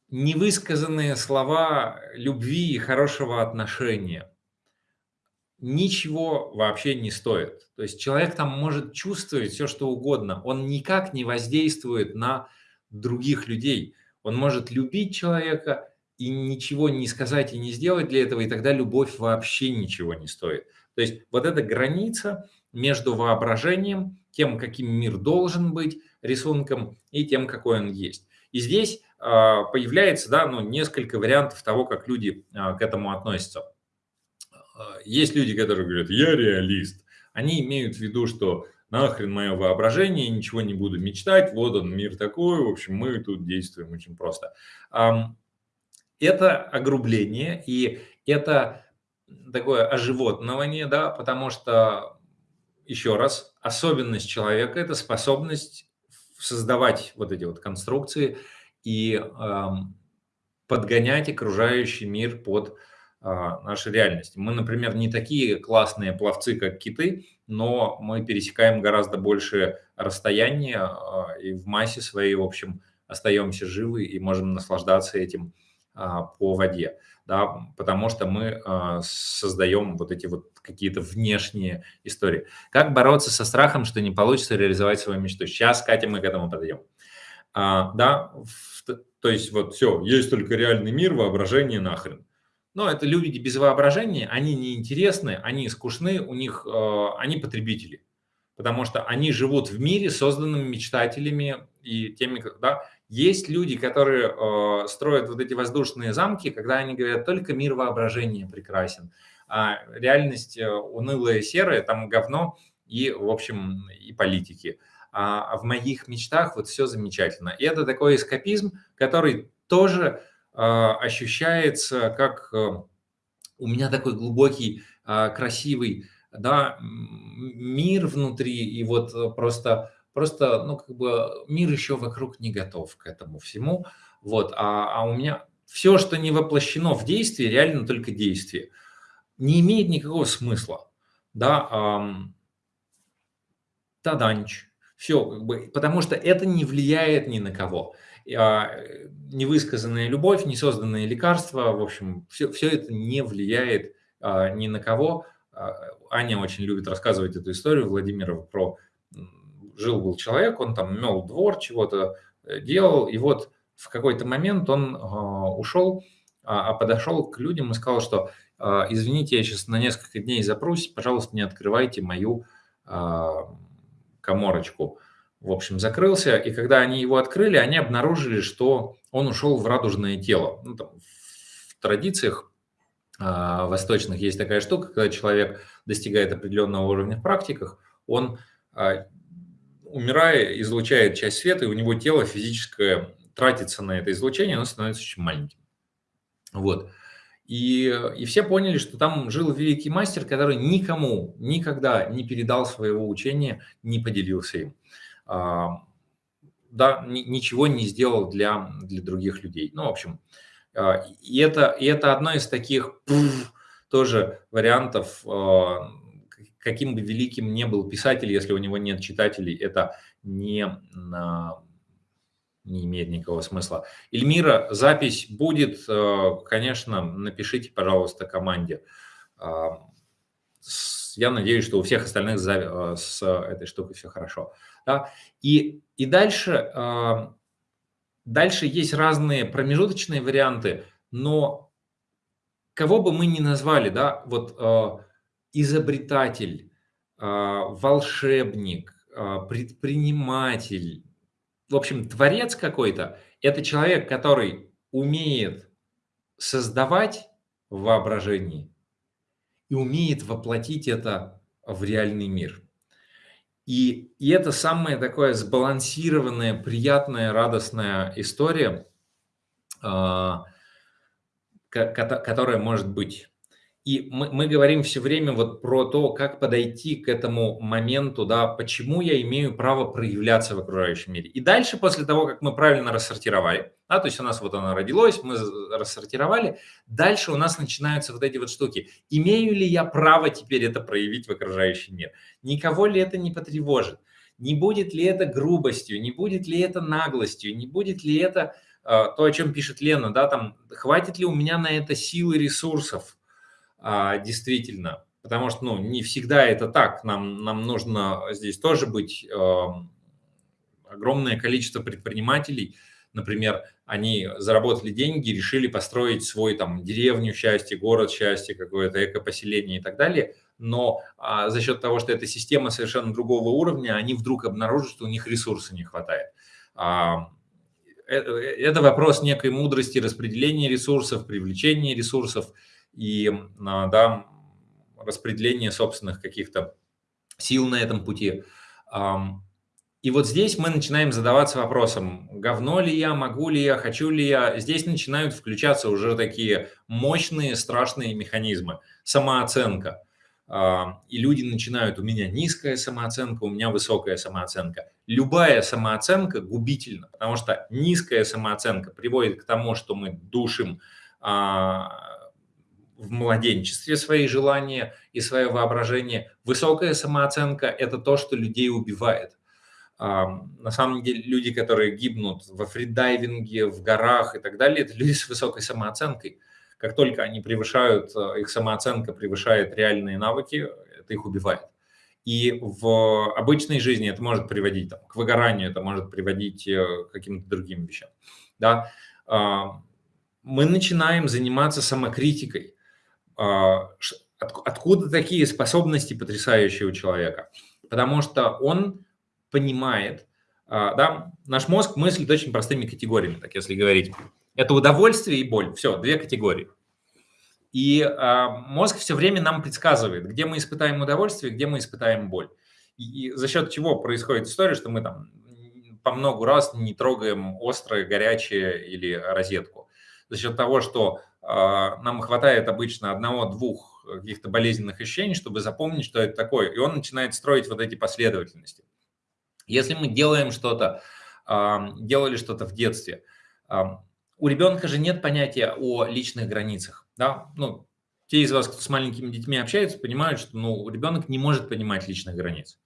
Невысказанные слова любви и хорошего отношения ничего вообще не стоит. То есть человек там может чувствовать все, что угодно. Он никак не воздействует на других людей. Он может любить человека и ничего не сказать и не сделать для этого, и тогда любовь вообще ничего не стоит. То есть вот эта граница, между воображением, тем, каким мир должен быть, рисунком, и тем, какой он есть. И здесь а, появляется да, ну, несколько вариантов того, как люди а, к этому относятся. А, есть люди, которые говорят, я реалист. Они имеют в виду, что нахрен мое воображение, ничего не буду мечтать, вот он, мир такой, в общем, мы тут действуем очень просто. Это огрубление, и это такое оживотнование, да, потому что, еще раз, особенность человека – это способность создавать вот эти вот конструкции и подгонять окружающий мир под э, нашу реальность. Мы, например, не такие классные пловцы, как киты, но мы пересекаем гораздо больше расстояния э, и в массе своей, в общем, остаемся живы и можем наслаждаться этим э, по воде да, потому что мы создаем вот эти вот какие-то внешние истории. Как бороться со страхом, что не получится реализовать свою мечту? Сейчас, Катя, мы к этому подойдем. А, да, то есть вот все, есть только реальный мир, воображение нахрен. Но это люди без воображения, они неинтересны, они скучны, у них, э, они потребители. Потому что они живут в мире, созданном мечтателями и теми, да, есть люди, которые э, строят вот эти воздушные замки, когда они говорят, только мир воображения прекрасен, а реальность э, унылая, серая, там говно и, в общем, и политики. А, а в моих мечтах вот все замечательно. И это такой эскапизм, который тоже ощущается как э, у меня такой глубокий, э, красивый да, мир внутри, и вот э, просто Просто, ну, как бы мир еще вокруг не готов к этому всему. Вот, а, а у меня все, что не воплощено в действии, реально только действие, не имеет никакого смысла. Да, эм, таданч. Все, как бы, потому что это не влияет ни на кого. А, невысказанная любовь, несозданные лекарства, в общем, все, все это не влияет а, ни на кого. А, Аня очень любит рассказывать эту историю Владимирова про жил-был человек, он там мел двор, чего-то э, делал, и вот в какой-то момент он ушел, а, подошел к людям и сказал, что извините, я сейчас на несколько дней запрусь, пожалуйста, не открывайте мою коморочку. В общем, закрылся, и когда они его открыли, они обнаружили, что он ушел в радужное тело. Ну, там, в традициях восточных есть такая штука, когда человек достигает определенного уровня в практиках, он умирая, излучает часть света, и у него тело физическое тратится на это излучение, оно становится очень маленьким. Вот. И, и все поняли, что там жил великий мастер, который никому никогда не передал своего учения, не поделился им. А, да, ни, ничего не сделал для, для других людей. Ну, в общем, а, и, это, и это одно из таких тоже вариантов а, каким бы великим ни был писатель, если у него нет читателей, это не, не имеет никакого смысла. Эльмира, запись будет, конечно, напишите, пожалуйста, команде. А, я надеюсь, что у всех остальных э, с этой штукой все хорошо. Да? И, и дальше, э, дальше есть разные промежуточные варианты, но кого бы мы ни назвали, да, вот изобретатель, а, волшебник, предприниматель, в общем, творец какой-то, это человек, который умеет создавать в воображении и умеет воплотить это в реальный мир. И, и это самая такая сбалансированная, приятная, радостная история, а, которая может быть. И мы, мы говорим все время вот про то, как подойти к этому моменту, да, почему я имею право проявляться в окружающем мире. И дальше, после того, как мы правильно рассортировали, да, то есть у нас вот оно родилось, мы рассортировали, дальше у нас начинаются вот эти вот штуки. Имею ли я право теперь это проявить в окружающий мир? Никого ли это не потревожит? Не будет ли это грубостью? Не будет ли это наглостью? Не будет ли это э, то, о чем пишет Лена, да, там, хватит ли у меня на это силы ресурсов? А, действительно, потому что ну, не всегда это так. Нам, нам нужно здесь тоже быть э, огромное количество предпринимателей. Например, они заработали деньги, решили построить свой там деревню счастья, город счастья, какое-то экопоселение и так далее. но а, за счет того, что эта система совершенно другого уровня, они вдруг обнаружат, что у них ресурса не хватает. А, это, это вопрос некой мудрости распределения ресурсов, привлечения ресурсов и а, да, распределения собственных каких-то сил на этом пути. И вот здесь мы начинаем задаваться вопросом, говно ли я, могу ли я, хочу ли я. Здесь начинают включаться уже такие мощные, страшные механизмы. Самооценка. А, и люди начинают, у меня низкая самооценка, у меня высокая самооценка. Любая самооценка губительна, потому что низкая самооценка приводит к тому, что мы душим а, в младенчестве свои желания и свое воображение. Высокая самооценка – это то, что людей убивает. На самом деле люди, которые гибнут во фридайвинге, в горах и так далее, это люди с высокой самооценкой. Как только они превышают, э, их самооценка превышает реальные навыки, это их убивает. И в обычной жизни это может приводить там, к выгоранию, это может приводить э, к каким-то другим вещам. Да? Мы начинаем заниматься самокритикой. А, откуда такие способности потрясающие у человека? Потому что он понимает, а, да, наш мозг мыслит очень простыми категориями, так если говорить. Это удовольствие и боль. Все, две категории. И а, мозг все время нам предсказывает, где мы испытаем удовольствие, где мы испытаем боль. И, за счет чего происходит история, что мы там по много раз не трогаем острое, горячее или розетку. За счет того, что нам хватает обычно одного-двух каких-то болезненных ощущений, чтобы запомнить, что это такое. И он начинает строить вот эти последовательности. Если мы делаем что-то, делали что-то в детстве, у ребенка же нет понятия о личных границах. Да? Ну, те из вас, кто с маленькими детьми общается, понимают, что ну, ребенок не может понимать личных границ.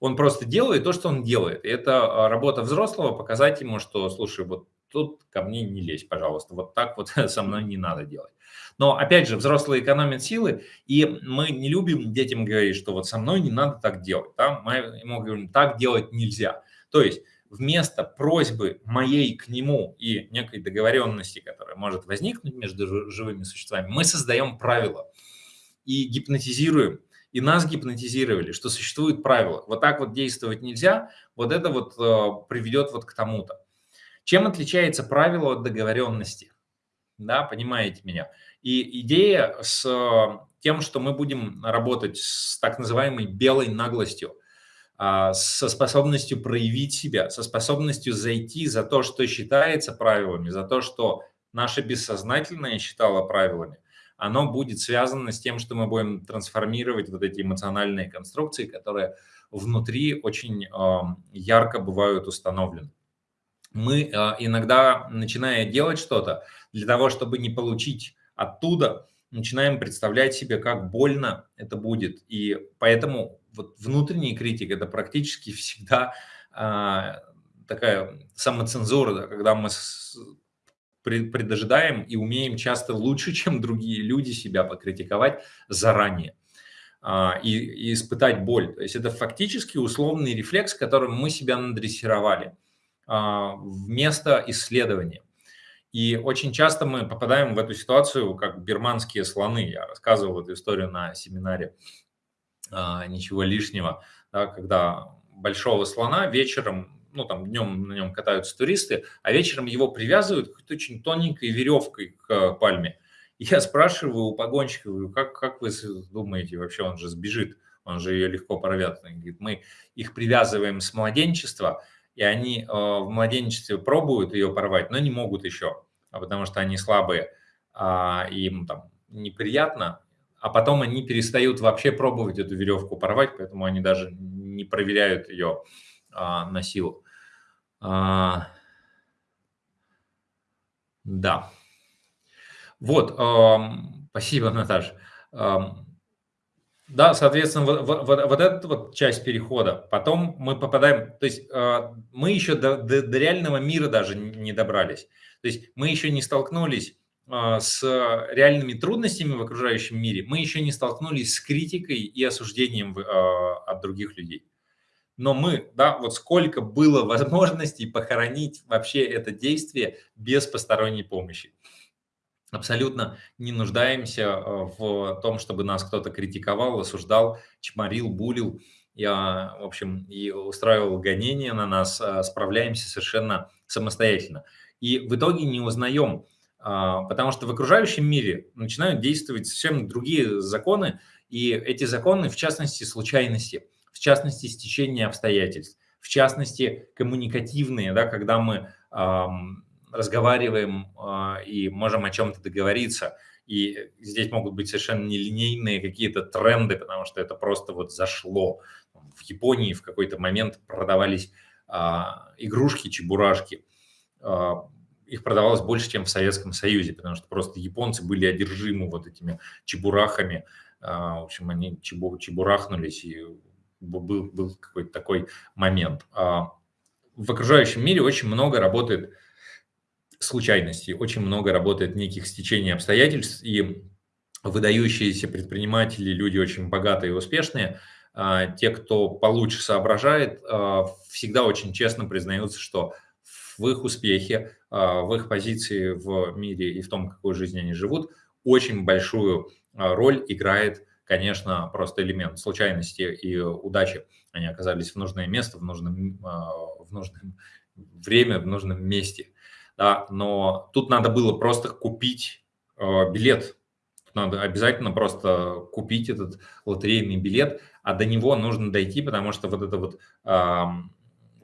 Он просто делает то, что он делает. И это а, работа взрослого показать ему, что, слушай, вот тут ко мне не лезь, пожалуйста, вот так вот [LAUGHS] со мной не надо делать. Но, опять же, взрослые экономят силы, и мы не любим детям говорить, что вот со мной не надо так делать. Да? Мы ему говорим, так делать нельзя. То есть вместо просьбы моей к нему и некой договоренности, которая может возникнуть между живыми существами, мы создаем правила и гипнотизируем. И нас гипнотизировали, что существуют правила. Вот так вот действовать нельзя, вот это вот э, приведет вот к тому-то. Чем отличается правило от договоренности? Да, понимаете меня? И идея с э, тем, что мы будем работать с так называемой белой наглостью, а, со способностью проявить себя, со способностью зайти за то, что считается правилами, за то, что наше бессознательное считало правилами, оно будет связано с тем, что мы будем трансформировать вот эти эмоциональные конструкции, которые внутри очень ярко бывают установлены. Мы а, иногда, начиная делать что-то, для того, чтобы не получить оттуда начинаем представлять себе, как больно это будет. И поэтому вот внутренний критик – это практически [LAUGHS] всегда а, такая самоцензура, да, когда мы предожидаем и умеем часто лучше, [LAUGHS] чем другие люди, себя покритиковать заранее а, и, и испытать боль. То есть это фактически условный рефлекс, которым мы себя надрессировали вместо исследования. И очень часто мы попадаем в эту ситуацию, как бирманские слоны. Я рассказывал эту историю на семинаре а, «Ничего лишнего», да, когда большого слона вечером, ну там днем на нем катаются туристы, а вечером его привязывают какой-то очень тоненькой веревкой к пальме. И я спрашиваю у погонщика, как, как вы думаете, вообще он же сбежит, он же ее легко порвет. Он говорит, мы их привязываем с младенчества, и они э, в младенчестве пробуют ее порвать, но не могут еще, а потому что они слабые, а им там неприятно, а потом они перестают вообще пробовать эту веревку порвать, поэтому они даже не проверяют ее а, на силу. Да. Вот, э, спасибо, Наташа. Да, соответственно, вот, вот, вот эта вот часть перехода. Потом мы попадаем, то есть э, мы еще до, до, до реального мира даже не добрались. То есть мы еще не столкнулись э, с реальными трудностями в окружающем мире, мы еще не столкнулись с критикой и осуждением э, от других людей. Но мы, да, вот сколько было возможностей похоронить вообще это действие без посторонней помощи. Абсолютно не нуждаемся э, в том, чтобы нас кто-то критиковал, осуждал, чморил, булил, я, в общем, и устраивал гонения на нас, а, справляемся совершенно самостоятельно. И в итоге не узнаем, а, потому что в окружающем мире начинают действовать совсем другие законы, и эти законы, в частности, случайности, в частности, стечение обстоятельств, в частности, коммуникативные, да, когда мы разговариваем а, и можем о чем-то договориться. И здесь могут быть совершенно нелинейные какие-то тренды, потому что это просто вот зашло. В Японии в какой-то момент продавались а, игрушки, чебурашки. А, их продавалось больше, чем в Советском Союзе, потому что просто японцы были одержимы вот этими чебурахами. В общем, они чебу, чебурахнулись, и был, был какой-то такой момент. В окружающем мире очень много работает случайностей, очень много работает неких стечений обстоятельств, и выдающиеся предприниматели, люди очень богатые и успешные, а, те, кто получше соображает, а, всегда очень честно признаются, что в их успехе, а, в их позиции в мире и в том, какой жизнью они живут, очень большую роль играет, конечно, просто элемент случайности и удачи. Они оказались в нужное место, в нужном, в нужном время, в нужном месте – да, но тут надо было просто купить э, билет. Надо обязательно просто купить этот лотерейный билет, а до него нужно дойти, потому что вот это вот э,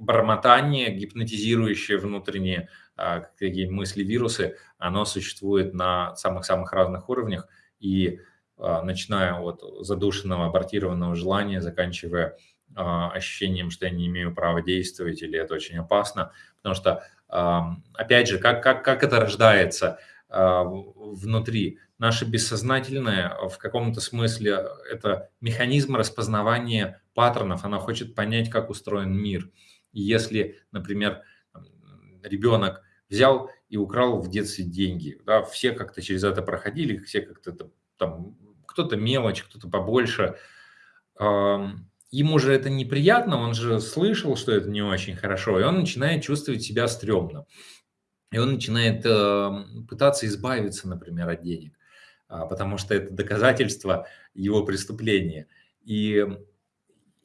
бормотание, гипнотизирующее внутренние э, какие мысли, вирусы, оно существует на самых-самых разных уровнях, и э, начиная от задушенного, абортированного желания, заканчивая э, ощущением, что я не имею права действовать или это очень опасно, потому что опять же, как, как, как это рождается а, внутри? Наше бессознательное в каком-то смысле это механизм распознавания паттернов, оно хочет понять, как устроен мир. И если, например, ребенок взял и украл в детстве деньги, да, все как-то через это проходили, все как-то там, кто-то мелочь, кто-то побольше, ему же это неприятно, он же слышал, что это не очень хорошо, и он начинает чувствовать себя стрёмно. И он начинает э, пытаться избавиться, например, от денег, э, потому что это доказательство его преступления. И,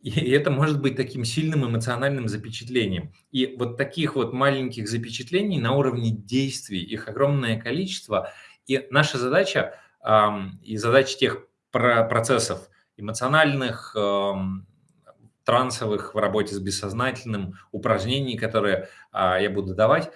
и это может быть таким сильным эмоциональным запечатлением. И вот таких вот маленьких запечатлений на уровне действий, их огромное количество. И наша задача э, и задача тех процессов эмоциональных, э, трансовых в работе с бессознательным, упражнений, которые а, я буду давать.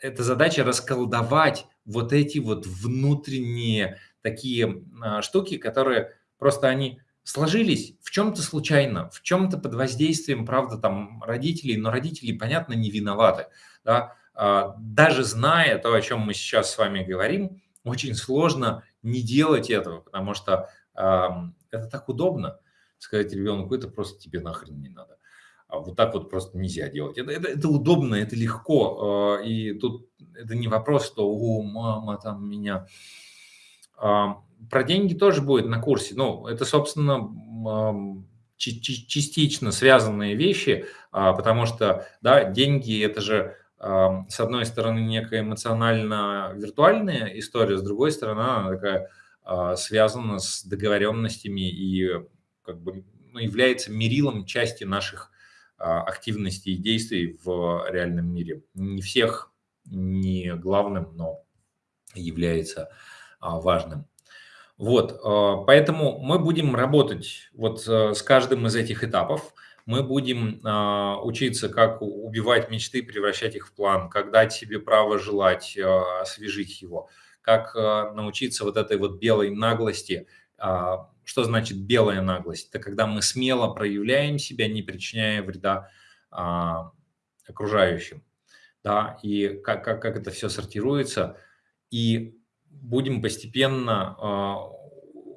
Это задача расколдовать вот эти вот внутренние такие а, штуки, которые просто они сложились в чем-то случайно, в чем-то под воздействием, правда, там родителей, но родители, понятно, не виноваты. Да? А, даже зная то, о чем мы сейчас с вами говорим, очень сложно не делать этого, потому что а, это так удобно сказать ребенку, это просто тебе нахрен не надо. А вот так вот просто нельзя делать. Это, это, это удобно, это легко. А, и тут это не вопрос, что «О, мама там меня...» а, Про деньги тоже будет на курсе. Ну, это, собственно, частично связанные вещи, потому что, да, деньги – это же, с одной стороны, некая эмоционально-виртуальная история, с другой стороны, она такая связана с договоренностями и как бы ну, является мерилом части наших а, активностей и действий в реальном мире. Не всех, не главным, но является а, важным. Вот, а, поэтому мы будем работать вот с каждым из этих этапов. Мы будем учиться, как убивать мечты, превращать их в план, как дать себе право желать, освежить его, как научиться вот этой вот белой наглости – что значит белая наглость? Это когда мы смело проявляем себя, не причиняя вреда а, окружающим. Да, и как, как, как это все сортируется. И будем постепенно а,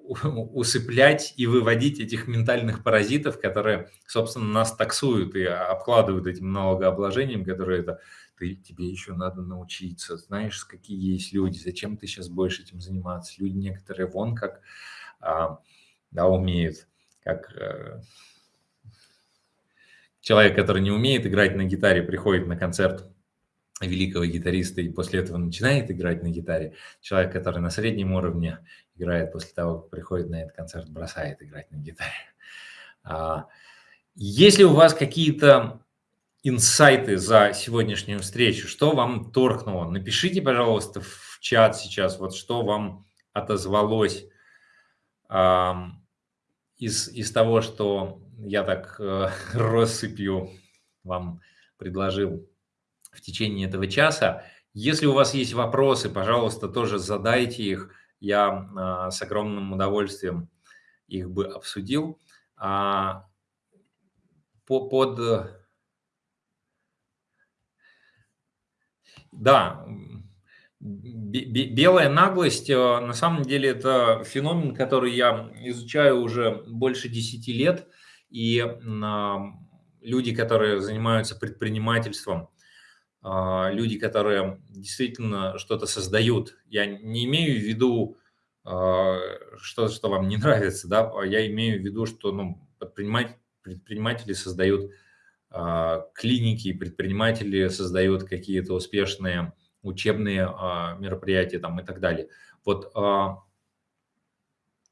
усыплять и выводить этих ментальных паразитов, которые, собственно, нас таксуют и обкладывают этим налогообложением, которое это ты, тебе еще надо научиться, знаешь, какие есть люди, зачем ты сейчас будешь этим заниматься. Люди некоторые вон как а, да, умеет, как э, человек, который не умеет играть на гитаре, приходит на концерт великого гитариста и после этого начинает играть на гитаре. Человек, который на среднем уровне играет после того, как приходит на этот концерт, бросает играть на гитаре. А, если у вас какие-то инсайты за сегодняшнюю встречу, что вам торкнуло, напишите, пожалуйста, в чат сейчас, вот что вам отозвалось из, из того, что я так э, [LAUGHS] россыпью вам предложил в течение этого часа. Если у вас есть вопросы, пожалуйста, тоже задайте их. Я э, с огромным удовольствием их бы обсудил. А, по, под... Да, белая наглость, э, на самом деле, это феномен, который я изучаю уже больше 10 лет. И люди, которые занимаются предпринимательством, а, люди, которые действительно что-то создают. Я не имею в виду а, что, что вам не нравится, да, а я имею в виду, что ну, предприниматели, предприниматели создают а, клиники, предприниматели создают какие-то успешные учебные мероприятия там и так далее. Вот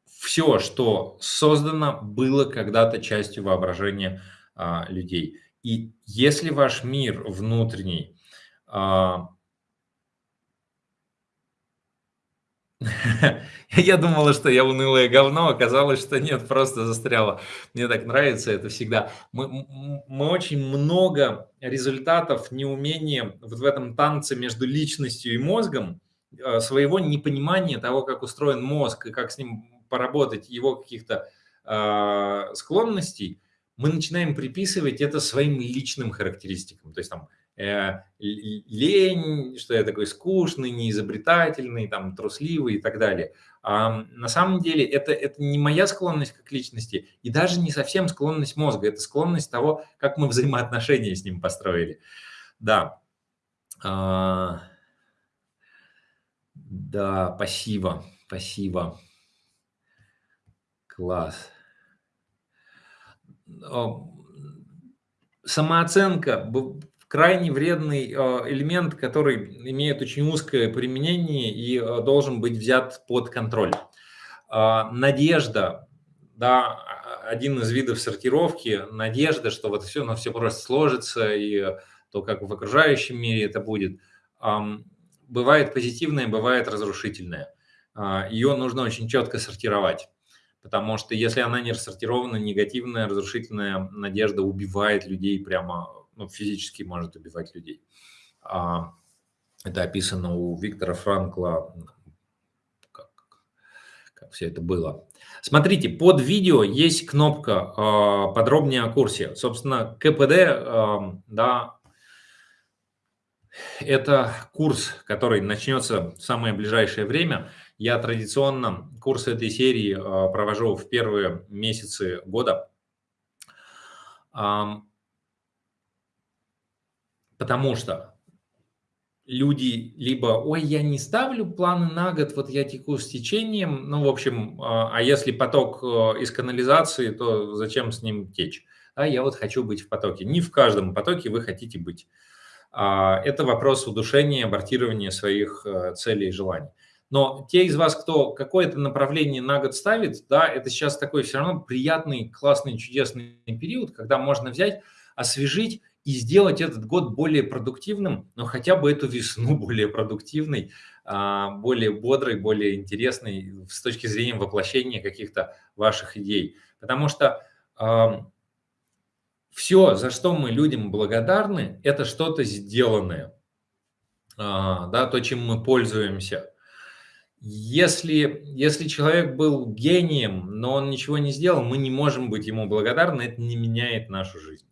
все, что создано, было когда-то частью воображения людей. И если ваш мир внутренний а. Я думала, что я унылое говно, оказалось, что нет, просто застряло. Мне так нравится это всегда. Мы, мы очень много результатов, неумения вот в этом танце между личностью и мозгом, а, своего непонимания того, как устроен мозг и как с ним поработать, его каких-то э, склонностей, мы начинаем приписывать это своим личным характеристикам. То есть там Э, лень, что я такой скучный, неизобретательный, там, трусливый и так далее. А на самом деле это, это не моя склонность как личности и даже не совсем склонность мозга, это склонность того, как мы взаимоотношения с ним построили. Да. А, да, спасибо, спасибо. Класс. Самооценка крайне вредный э, элемент, который имеет очень узкое применение и э, должен быть взят под контроль. А, надежда, да, один из видов сортировки, надежда, что вот все, но все просто сложится, и то, как в окружающем мире это будет, бывает позитивное, бывает разрушительное. А, Ее нужно очень четко сортировать. Потому что если она не рассортирована, негативная, разрушительная надежда убивает людей прямо ну, физически может убивать людей. А, это описано у Виктора Франкла, как, как все это было. Смотрите, под видео есть кнопка э, «Подробнее о курсе». Собственно, КПД, э, да, это курс, который начнется в самое ближайшее время. Я традиционно курсы этой серии э, провожу в первые месяцы года. Потому что люди либо, ой, я не ставлю планы на год, вот я теку с течением, ну, в общем, а, а если поток э, из канализации, то зачем с ним течь? А я вот хочу быть в потоке. Не в каждом потоке вы хотите быть. А, это вопрос удушения, абортирования своих э, целей и желаний. Но те из вас, кто какое-то направление на год ставит, да, это сейчас такой все равно приятный, классный, чудесный период, когда можно взять, освежить и сделать этот год более продуктивным, но хотя бы эту весну [LAUGHS] более продуктивной, а, более бодрой, более интересной с точки зрения воплощения каких-то ваших идей. Потому что все, за что мы людям благодарны, это что-то сделанное, а, да, то, чем мы пользуемся. Если, если человек был гением, но он ничего не сделал, мы не можем быть ему благодарны, это не меняет нашу жизнь.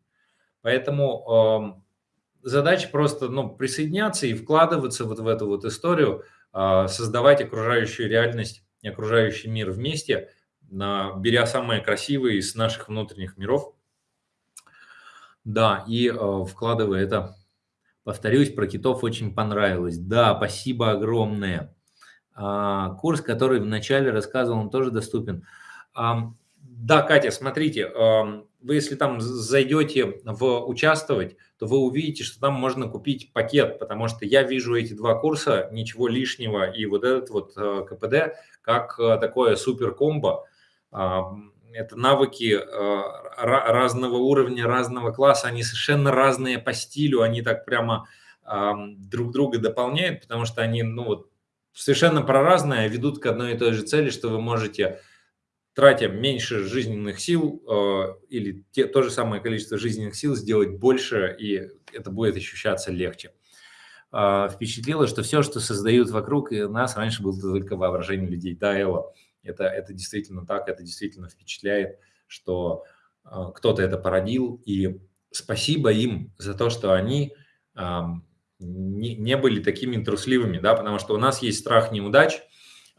Поэтому задача просто ну, присоединяться и вкладываться вот в эту вот историю, э, создавать окружающую реальность и окружающий мир вместе, на, беря самое красивое из наших внутренних миров. Да, и э, вкладывая это, повторюсь, про китов очень понравилось. Да, спасибо огромное. А, курс, который вначале рассказывал, он тоже доступен. Да, Катя, смотрите, вы если там зайдете в участвовать, то вы увидите, что там можно купить пакет, потому что я вижу эти два курса, ничего лишнего, и вот этот вот э, КПД, как э, такое супер комбо. Это навыки э, разного уровня, разного класса, они совершенно разные по стилю, они так прямо друг друга дополняют, потому что они, ну вот, совершенно проразные, а ведут к одной и той же цели, что вы можете тратя меньше жизненных сил э, или те, то же самое количество жизненных сил сделать больше, и это будет ощущаться легче. Э, впечатлило, что все, что создают вокруг нас, раньше было только воображение людей. Да, Элла, это, это действительно так, это действительно впечатляет, что э, кто-то это породил, и спасибо им за то, что они э, не, не были такими трусливыми, да, потому что у нас есть страх неудач,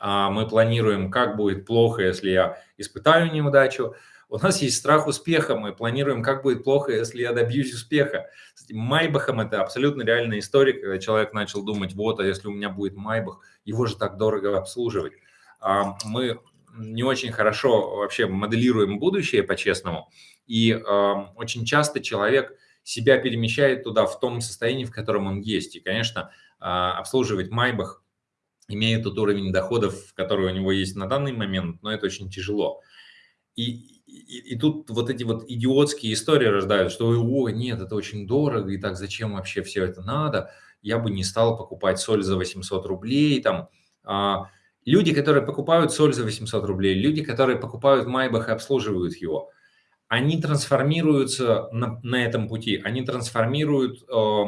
мы планируем, как будет плохо, если я испытаю неудачу. У нас есть страх успеха, мы планируем, как будет плохо, если я добьюсь успеха. С Майбахом это абсолютно реальная история, когда человек начал думать, вот, а если у меня будет Майбах, его же так дорого обслуживать. А, мы не очень хорошо вообще моделируем будущее по-честному, и очень часто человек себя перемещает туда в том состоянии, в котором он есть. И, конечно, а, обслуживать Майбах имея тот уровень доходов, который у него есть на данный момент, но это очень тяжело. И, и, и тут вот эти вот идиотские истории рождают, что «О, нет, это очень дорого, и так зачем вообще все это надо? Я бы не стал покупать соль за 800 рублей». Там, а, люди, которые покупают соль за 800 рублей, люди, которые покупают Майбах и обслуживают его, они трансформируются на, на этом пути, они трансформируют э,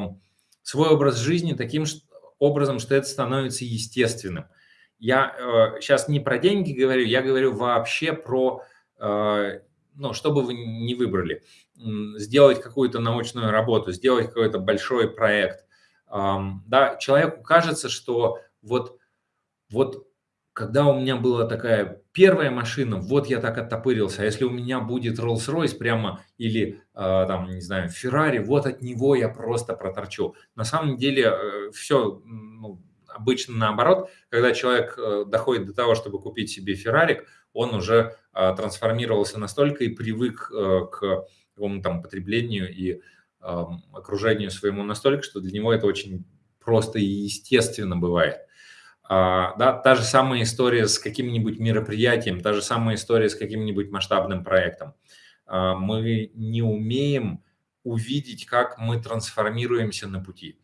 свой образ жизни таким, что образом, что это становится естественным. Я э, сейчас не про деньги говорю, я говорю вообще про, э, ну, что бы вы ни выбрали, сделать какую-то научную работу, сделать какой-то большой проект. Э, да, человеку кажется, что вот, вот когда у меня была такая первая машина, вот я так оттопырился, а если у меня будет Rolls-Royce прямо или, э, там, не знаю, Ferrari, вот от него я просто проторчу. На самом деле э, все ну, обычно наоборот, когда человек э, доходит до того, чтобы купить себе Ferrari, он уже э, трансформировался настолько и привык э, к какому-то там потреблению и э, окружению своему настолько, что для него это очень просто и естественно бывает. А, да, та же самая история с каким-нибудь мероприятием, та же самая история с каким-нибудь масштабным проектом. А, мы не умеем увидеть, как мы трансформируемся на пути.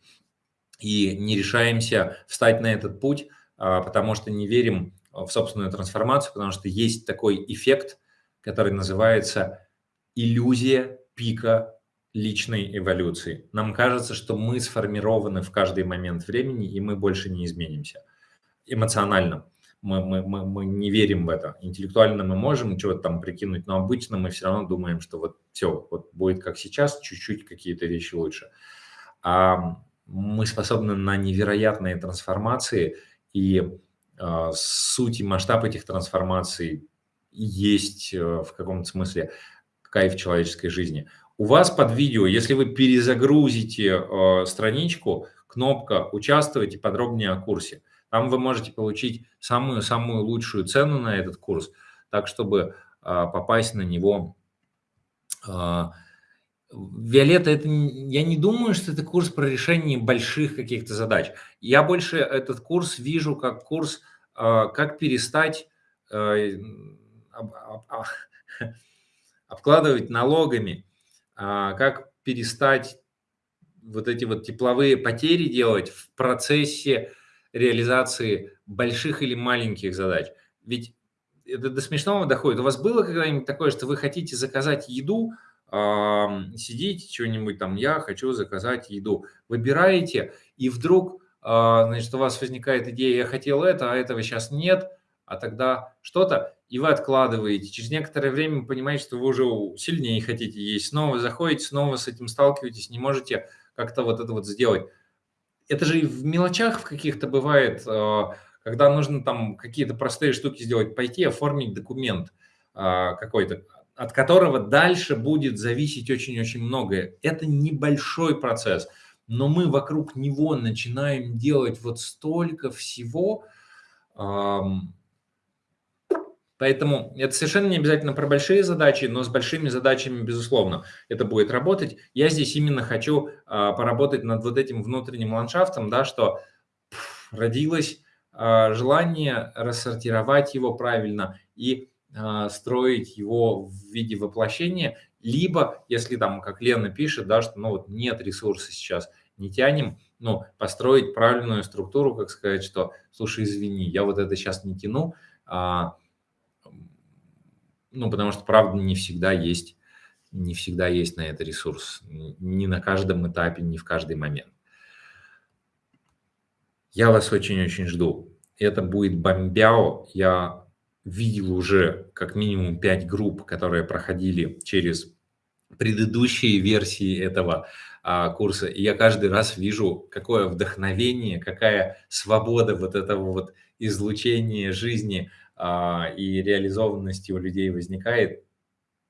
И не решаемся встать на этот путь, а, потому что не верим в собственную трансформацию, потому что есть такой эффект, который называется иллюзия пика личной эволюции. Нам кажется, что мы сформированы в каждый момент времени, и мы больше не изменимся эмоционально. Мы, мы, мы, мы не верим в это. Интеллектуально мы можем чего-то там прикинуть, но обычно мы все равно думаем, что вот все, вот будет как сейчас, чуть-чуть какие-то вещи лучше. А мы способны на невероятные трансформации, и э, суть и масштаб этих трансформаций есть э, в каком-то смысле кайф человеческой жизни. У вас под видео, если вы перезагрузите э, страничку, кнопка «Участвуйте подробнее о курсе». Там вы можете получить самую-самую лучшую цену на этот курс, так, чтобы а, попасть на него. А, Виолетта, это, я не думаю, что это курс про решение больших каких-то задач. Я больше этот курс вижу как курс, а, как перестать [LAUGHS] обкладывать налогами, как перестать вот эти вот тепловые потери делать в процессе реализации больших или маленьких задач. Ведь это до смешного доходит. У вас было когда-нибудь такое, что вы хотите заказать еду, э, сидите что-нибудь там, я хочу заказать еду, выбираете, и вдруг, э, значит, у вас возникает идея, я хотел это, а этого сейчас нет, а тогда что-то, и вы откладываете. Через некоторое время вы понимаете, что вы уже сильнее хотите есть, снова заходите, снова с этим сталкиваетесь, не можете как-то вот это вот сделать это же и в мелочах в каких-то бывает, а, когда нужно там какие-то простые штуки сделать, пойти оформить документ а, какой-то, от которого дальше будет зависеть очень-очень многое. Это небольшой процесс, но мы вокруг него начинаем делать вот столько всего, Поэтому это совершенно не обязательно про большие задачи, но с большими задачами, безусловно, это будет работать. Я здесь именно хочу а, поработать над вот этим внутренним ландшафтом, да, что пфф, родилось а, желание рассортировать его правильно и а, строить его в виде воплощения, либо, если там, как Лена пишет, да, что ну вот нет ресурса сейчас, не тянем, ну, построить правильную структуру, как сказать, что, слушай, извини, я вот это сейчас не тяну, а, ну, потому что, правда, не всегда есть, не всегда есть на это ресурс. Не на каждом этапе, не в каждый момент. Я вас очень-очень жду. Это будет Бомбяо. Я видел уже как минимум 5 групп, которые проходили через предыдущие версии этого а, курса. И я каждый раз вижу, какое вдохновение, какая свобода вот этого вот излучения жизни – и реализованности у людей возникает,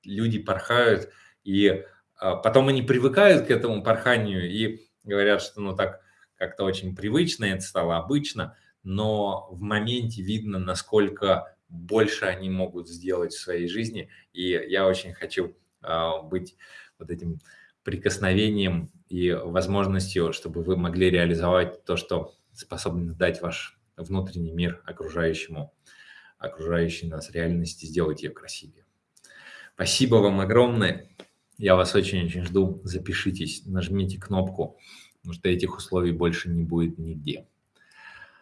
люди порхают, и а, потом они привыкают к этому порханию и говорят, что ну так как-то очень привычно, это стало обычно, но в моменте видно, насколько больше они могут сделать в своей жизни, и я очень хочу а, быть вот этим прикосновением и возможностью, чтобы вы могли реализовать то, что способны дать ваш внутренний мир окружающему окружающей нас реальности, сделать ее красивее. Спасибо вам огромное. Я вас очень-очень жду. Запишитесь, нажмите кнопку, потому что этих условий больше не будет нигде.